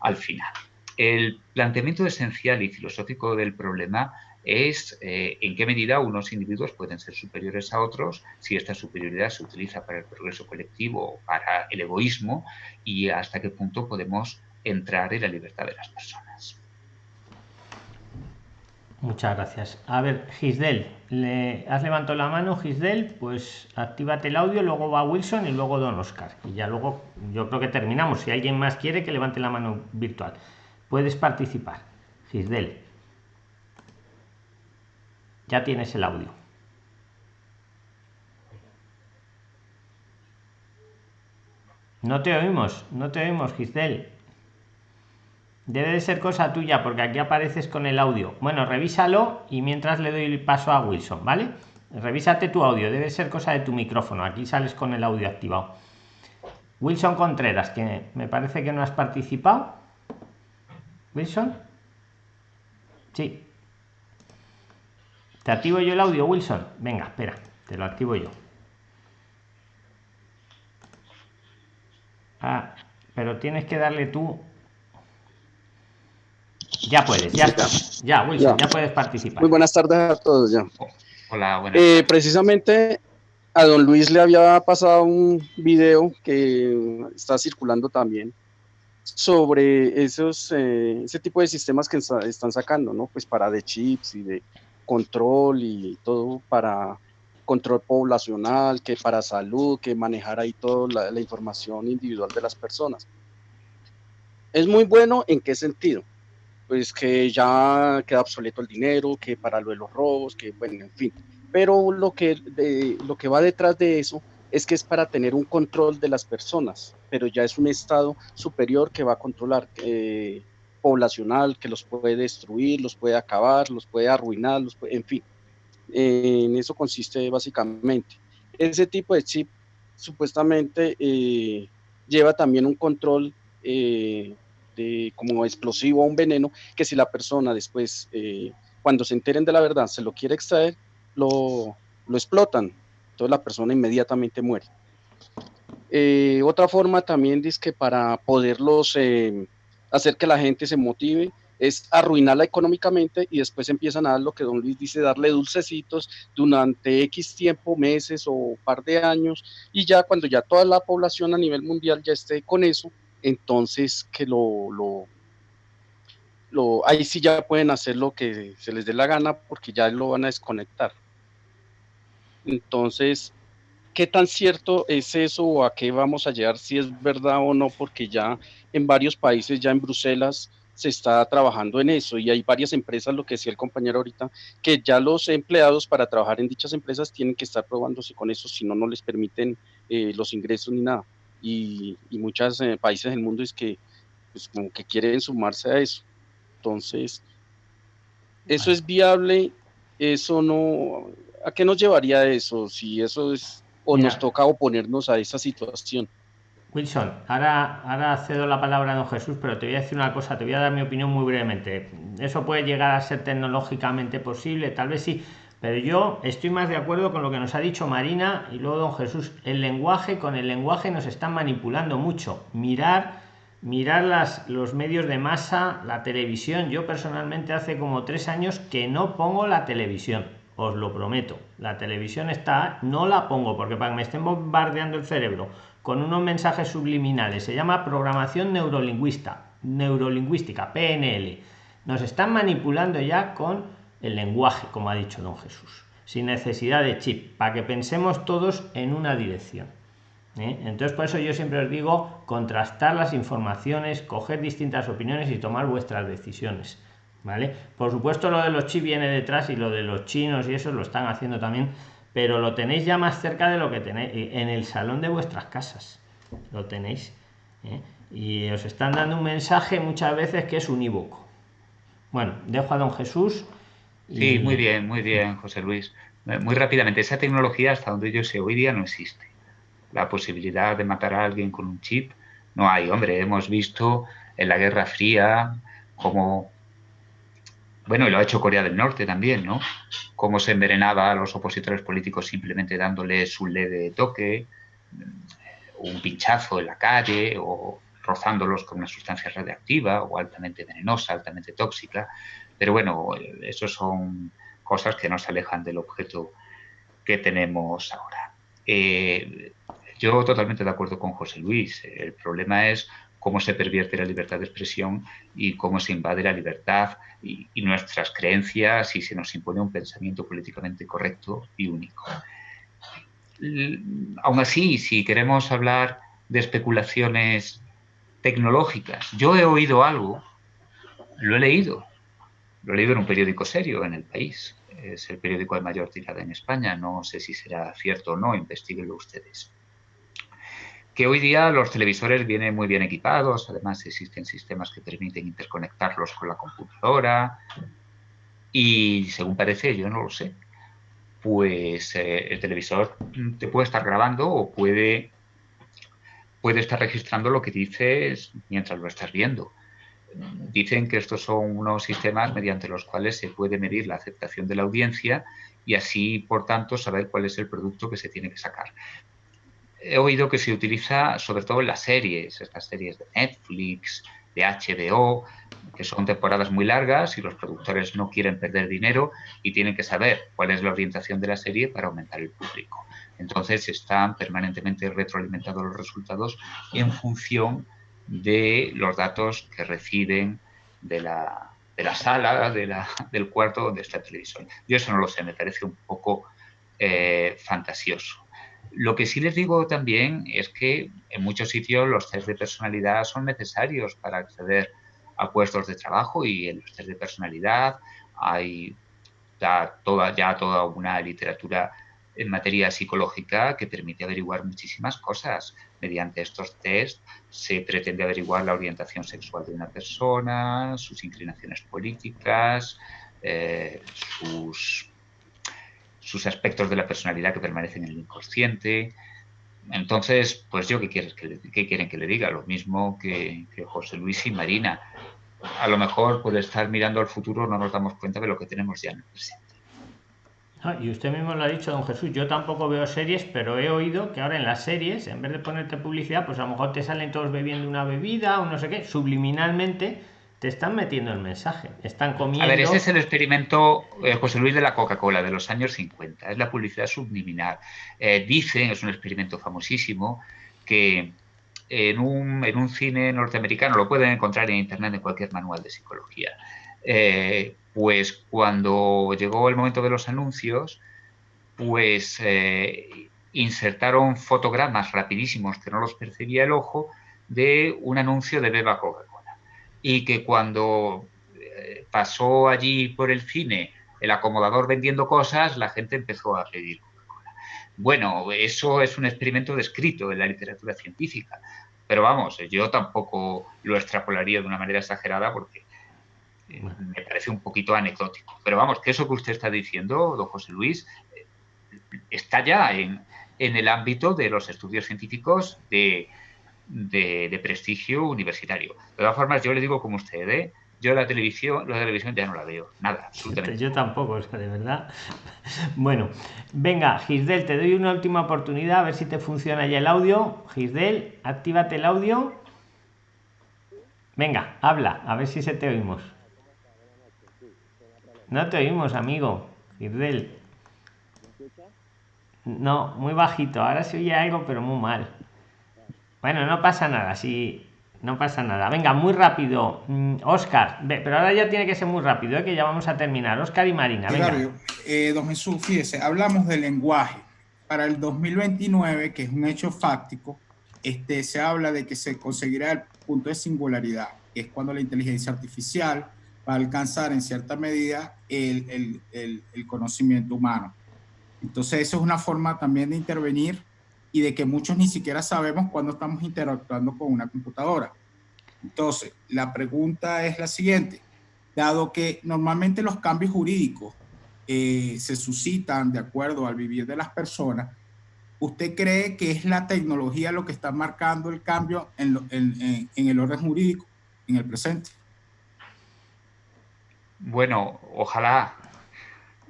al final. El planteamiento esencial y filosófico del problema es eh, en qué medida unos individuos pueden ser superiores a otros, si esta superioridad se utiliza para el progreso colectivo o para el egoísmo y hasta qué punto podemos entrar en la libertad de las personas. Muchas gracias. A ver, Gisdel, le has levantado la mano, Gisdel, pues actívate el audio, luego va Wilson y luego Don Oscar. Y ya luego yo creo que terminamos. Si alguien más quiere que levante la mano virtual, puedes participar. Gisdel. Ya tienes el audio. No te oímos, no te oímos, Gisdel. Debe de ser cosa tuya porque aquí apareces con el audio. Bueno, revísalo y mientras le doy el paso a Wilson, ¿vale? Revísate tu audio, debe ser cosa de tu micrófono. Aquí sales con el audio activado. Wilson Contreras, que me parece que no has participado. Wilson. Sí. ¿Te activo yo el audio, Wilson? Venga, espera, te lo activo yo. Ah, pero tienes que darle tú ya puedes, ya está. Ya, Wilson, ya. puedes participar. Muy buenas tardes a todos ya. Hola, buenas eh, Precisamente a don Luis le había pasado un video que está circulando también sobre esos, eh, ese tipo de sistemas que están sacando, ¿no? Pues para de chips y de control y todo para control poblacional, que para salud, que manejar ahí toda la información individual de las personas. Es muy bueno en qué sentido? pues que ya queda obsoleto el dinero, que para lo de los robos, que bueno, en fin. Pero lo que, lo que va detrás de eso es que es para tener un control de las personas, pero ya es un estado superior que va a controlar, eh, poblacional, que los puede destruir, los puede acabar, los puede arruinar, los en fin. en eso consiste básicamente. Ese tipo de chip supuestamente eh, lleva también un control eh, como explosivo o un veneno, que si la persona después, eh, cuando se enteren de la verdad, se lo quiere extraer, lo, lo explotan. Entonces la persona inmediatamente muere. Eh, otra forma también dice que para poderlos eh, hacer que la gente se motive es arruinarla económicamente y después empiezan a dar lo que don Luis dice, darle dulcecitos durante X tiempo, meses o par de años y ya cuando ya toda la población a nivel mundial ya esté con eso, entonces que lo, ahí sí ya pueden hacer lo que se les dé la gana porque ya lo van a desconectar. Entonces, ¿qué tan cierto es eso o a qué vamos a llegar si es verdad o no? Porque ya en varios países, ya en Bruselas, se está trabajando en eso y hay varias empresas, lo que decía el compañero ahorita, que ya los empleados para trabajar en dichas empresas tienen que estar probándose con eso, si no, no les permiten eh, los ingresos ni nada y, muchos eh, países del mundo es que pues, como que quieren sumarse a eso. Entonces, eso es viable, eso no, ¿a qué nos llevaría eso? Si eso es, o nos toca oponernos a esa situación. Wilson, ahora, ahora cedo la palabra a don Jesús, pero te voy a decir una cosa, te voy a dar mi opinión muy brevemente. Eso puede llegar a ser tecnológicamente posible, tal vez sí, pero yo estoy más de acuerdo con lo que nos ha dicho Marina y luego don Jesús. El lenguaje, con el lenguaje nos están manipulando mucho. Mirar, mirar las, los medios de masa, la televisión. Yo personalmente hace como tres años que no pongo la televisión. Os lo prometo. La televisión está, no la pongo porque para que me estén bombardeando el cerebro con unos mensajes subliminales. Se llama programación neurolingüista, neurolingüística, PNL. Nos están manipulando ya con el lenguaje, como ha dicho don Jesús, sin necesidad de chip, para que pensemos todos en una dirección. ¿eh? Entonces, por eso yo siempre os digo, contrastar las informaciones, coger distintas opiniones y tomar vuestras decisiones. ¿Vale? Por supuesto, lo de los chips viene detrás y lo de los chinos y eso lo están haciendo también, pero lo tenéis ya más cerca de lo que tenéis en el salón de vuestras casas. Lo tenéis. ¿eh? Y os están dando un mensaje muchas veces que es unívoco. Bueno, dejo a don Jesús Sí, muy bien, muy bien, José Luis. Muy rápidamente, esa tecnología, hasta donde yo sé, hoy día no existe. La posibilidad de matar a alguien con un chip no hay. Hombre, hemos visto en la Guerra Fría cómo, bueno, y lo ha hecho Corea del Norte también, ¿no? Cómo se envenenaba a los opositores políticos simplemente dándoles un leve toque, un pinchazo en la calle o rozándolos con una sustancia radiactiva o altamente venenosa, altamente tóxica. Pero bueno, eso son cosas que nos alejan del objeto que tenemos ahora. Eh, yo totalmente de acuerdo con José Luis. El problema es cómo se pervierte la libertad de expresión y cómo se invade la libertad y, nuestras creencias y se nos impone un pensamiento políticamente correcto y único. Aún así, si queremos hablar de especulaciones tecnológicas, yo he oído algo, lo he leído, lo he leído en un periódico serio en el país, es el periódico de mayor tirada en España, no sé si será cierto o no, investiguenlo ustedes que hoy día los televisores vienen muy bien equipados, además existen sistemas que permiten interconectarlos con la computadora y según parece, yo no lo sé, pues eh, el televisor te puede estar grabando o puede, puede estar registrando lo que dices mientras lo estás viendo. Dicen que estos son unos sistemas mediante los cuales se puede medir la aceptación de la audiencia y así, por tanto, saber cuál es el producto que se tiene que sacar he oído que se utiliza sobre todo en las series, estas series de Netflix, de HBO, que son temporadas muy largas y los productores no quieren perder dinero y tienen que saber cuál es la orientación de la serie para aumentar el público. Entonces están permanentemente retroalimentados los resultados en función de los datos que reciben de la, sala, del cuarto donde está el televisor. Yo eso no lo sé, me parece un poco eh, fantasioso. Lo que sí les digo también es que en muchos sitios los test de personalidad son necesarios para acceder a puestos de trabajo y en los test de personalidad hay ya toda, una literatura en materia psicológica que permite averiguar muchísimas cosas. Mediante estos test se pretende averiguar la orientación sexual de una persona, sus inclinaciones políticas, eh, sus sus aspectos de la personalidad que permanecen en el inconsciente. Entonces, pues yo, ¿qué, quieres que qué quieren que le diga? Lo mismo que, José Luis y Marina. A lo mejor por estar mirando al futuro no nos damos cuenta de lo que tenemos ya en el presente. Ah, y usted mismo lo ha dicho, don Jesús, yo tampoco veo series, pero he oído que ahora en las series, en vez de ponerte publicidad, pues a lo mejor te salen todos bebiendo una bebida o no sé qué, subliminalmente te están metiendo el mensaje, están comiendo. A ver, ese es el experimento eh, José Luis de la Coca-Cola de los años 50, es la publicidad subliminal. Eh, dicen, es un experimento famosísimo, que en un, en un, cine norteamericano, lo pueden encontrar en internet en cualquier manual de psicología, eh, pues cuando llegó el momento de los anuncios, pues insertaron fotogramas rapidísimos que no los percibía el ojo de un anuncio de Beba Coca-Cola y que cuando eh, pasó allí por el cine el acomodador vendiendo cosas, la gente empezó a pedir Coca-Cola. Bueno, eso es un experimento descrito en la literatura científica, pero vamos, yo tampoco lo extrapolaría de una manera exagerada porque eh, me parece un poquito anecdótico. Pero vamos, que eso que usted está diciendo, don José Luis, eh, está ya en, en el ámbito de los estudios científicos de, de, prestigio universitario. De todas formas, yo le digo como usted, ¿eh? yo la televisión, la televisión ya no la veo, nada, absolutamente. Yo tampoco, es que de verdad. Bueno, venga, Gisdel, te doy una última oportunidad a ver si te funciona ya el audio. Gisdel, actívate el audio. Venga, habla, a ver si se te oímos. No te oímos, amigo. Gisdel. No, muy bajito. Ahora se oye algo, pero muy mal. Bueno, no pasa nada, sí, no pasa nada. Venga, muy rápido. Oscar, mm, pero ahora ya tiene que ser muy rápido, ¿eh? que ya vamos a terminar. Oscar y Marina. Venga. Eh, don fíjese, hablamos del lenguaje. Para el 2029, que es un hecho fáctico, este, se habla de que se conseguirá el punto de singularidad, que es cuando la inteligencia artificial va a alcanzar en cierta medida el, el conocimiento humano. Entonces, eso es una forma también de intervenir y de que muchos ni siquiera sabemos cuándo estamos interactuando con una computadora. Entonces, la pregunta es la siguiente. Dado que normalmente los cambios jurídicos eh, se suscitan de acuerdo al vivir de las personas, ¿usted cree que es la tecnología lo que está marcando el cambio en, el orden jurídico en el presente? Bueno, ojalá,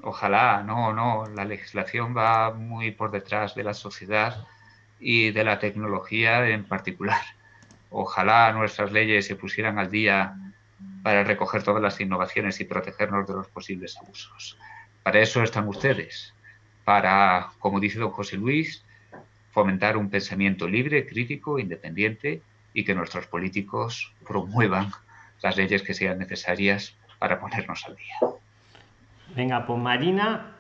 ojalá, no, no, la legislación va muy por detrás de la sociedad y de la tecnología en particular. Ojalá nuestras leyes se pusieran al día para recoger todas las innovaciones y protegernos de los posibles abusos. Para eso están ustedes, para, como dice don José Luis, fomentar un pensamiento libre, crítico, independiente y que nuestros políticos promuevan las leyes que sean necesarias para ponernos al día. Venga, pues Marina,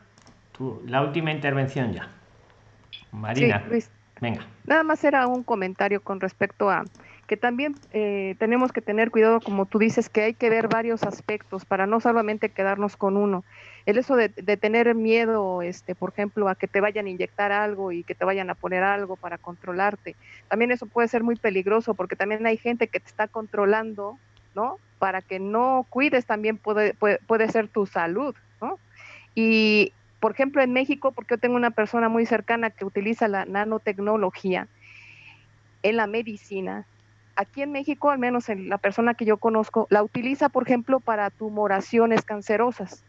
la última intervención ya. Marina, venga. Nada más era un comentario con respecto a que también eh, tenemos que tener cuidado, como tú dices, que hay que ver varios aspectos para no solamente quedarnos con uno. El eso de, tener miedo, este, por ejemplo, a que te vayan a inyectar algo y que te vayan a poner algo para controlarte, también eso puede ser muy peligroso porque también hay gente que te está controlando, ¿no? Para que no cuides también puede, puede, puede ser tu salud, ¿no? Y, por ejemplo, en México, porque yo tengo una persona muy cercana que utiliza la nanotecnología en la medicina, aquí en México, al menos en la persona que yo conozco, la utiliza, por ejemplo, para tumoraciones cancerosas.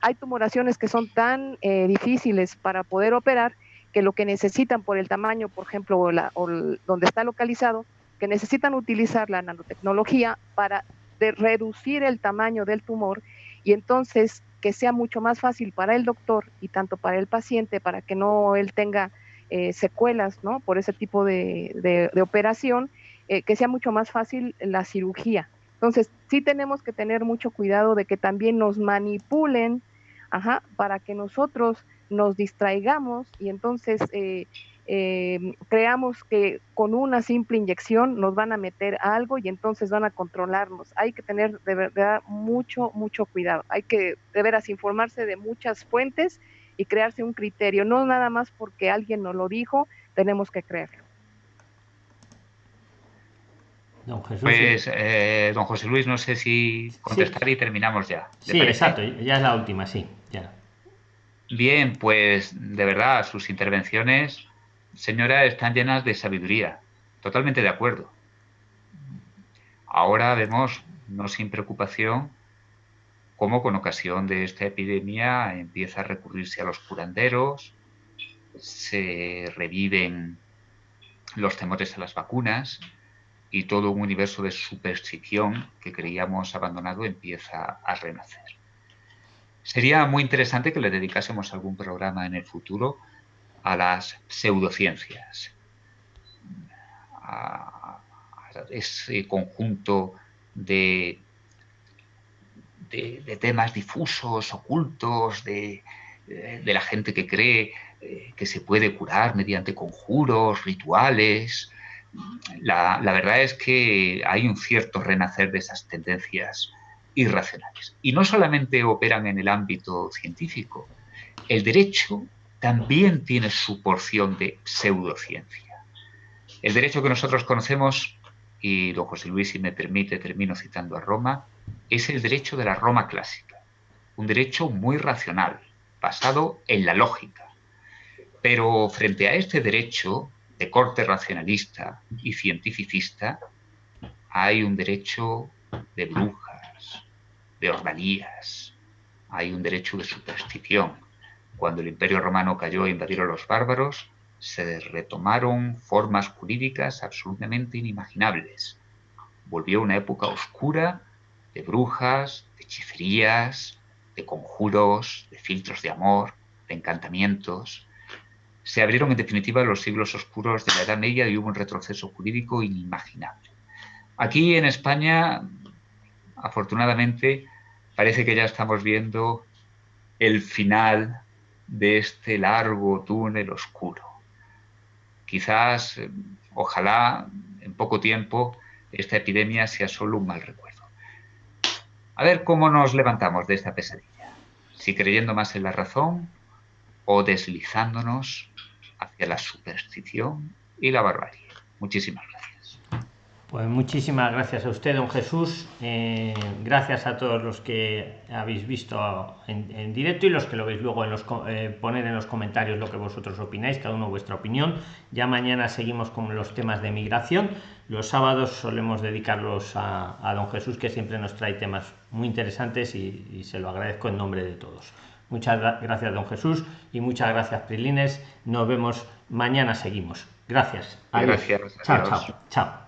Hay tumoraciones que son tan eh, difíciles para poder operar que lo que necesitan por el tamaño, por ejemplo, o, donde está localizado, que necesitan utilizar la nanotecnología para reducir el tamaño del tumor y entonces que sea mucho más fácil para el doctor y tanto para el paciente, para que no él tenga eh, secuelas ¿no? por ese tipo de operación eh, que sea mucho más fácil la cirugía. Entonces, sí tenemos que tener mucho cuidado de que también nos manipulen, ajá, para que nosotros nos distraigamos y entonces eh, eh, creamos que con una simple inyección nos van a meter algo y entonces van a controlarnos. Hay que tener de verdad mucho, mucho cuidado. Hay que de veras informarse de muchas fuentes y crearse un criterio. No nada más porque alguien nos lo dijo, tenemos que creerlo. Don Jesús, pues, eh, don José Luis, no sé si contestar y terminamos ya. Sí, exacto, ya es la última, sí. Ya. Bien, pues de verdad, sus intervenciones, señora, están llenas de sabiduría. Totalmente de acuerdo. Ahora vemos, no sin preocupación, cómo con ocasión de esta epidemia empieza a recurrirse a los curanderos, se reviven los temores a las vacunas, y todo un universo de superstición que creíamos abandonado empieza a renacer. Sería muy interesante que le dedicásemos algún programa en el futuro a las pseudociencias, a, ese conjunto de, de, temas difusos, ocultos, de, de, la gente que cree eh, que se puede curar mediante conjuros, rituales, la, verdad es que hay un cierto renacer de esas tendencias irracionales. Y no solamente operan en el ámbito científico, el derecho también tiene su porción de pseudociencia. El derecho que nosotros conocemos, y don José Luis, si me permite, termino citando a Roma, es el derecho de la Roma clásica, un derecho muy racional, basado en la lógica. Pero frente a este derecho de corte racionalista y cientificista, hay un derecho de brujas, de ordalías, hay un derecho de superstición. Cuando el imperio romano cayó e invadieron los bárbaros, se retomaron formas jurídicas absolutamente inimaginables. Volvió una época oscura de brujas, de hechicerías, de conjuros, de filtros de amor, de encantamientos, se abrieron en definitiva los siglos oscuros de la Edad Media y hubo un retroceso jurídico inimaginable. Aquí en España, afortunadamente, parece que ya estamos viendo el final de este largo túnel oscuro. Quizás, eh, ojalá, en poco tiempo, esta epidemia sea solo un mal recuerdo. A ver cómo nos levantamos de esta pesadilla. Si creyendo más en la razón o deslizándonos hacia la superstición y la barbarie. Muchísimas gracias. Pues muchísimas gracias a usted, don Jesús. Eh, gracias a todos los que habéis visto en, directo y los que lo veis luego en los eh, poner en los comentarios lo que vosotros opináis, cada uno vuestra opinión. Ya mañana seguimos con los temas de migración. Los sábados solemos dedicarlos a, don Jesús, que siempre nos trae temas muy interesantes y se lo agradezco en nombre de todos. Muchas gracias, don Jesús, y muchas gracias, Prilines. Nos vemos mañana, seguimos. Gracias. Gracias. Chao, chao, chao.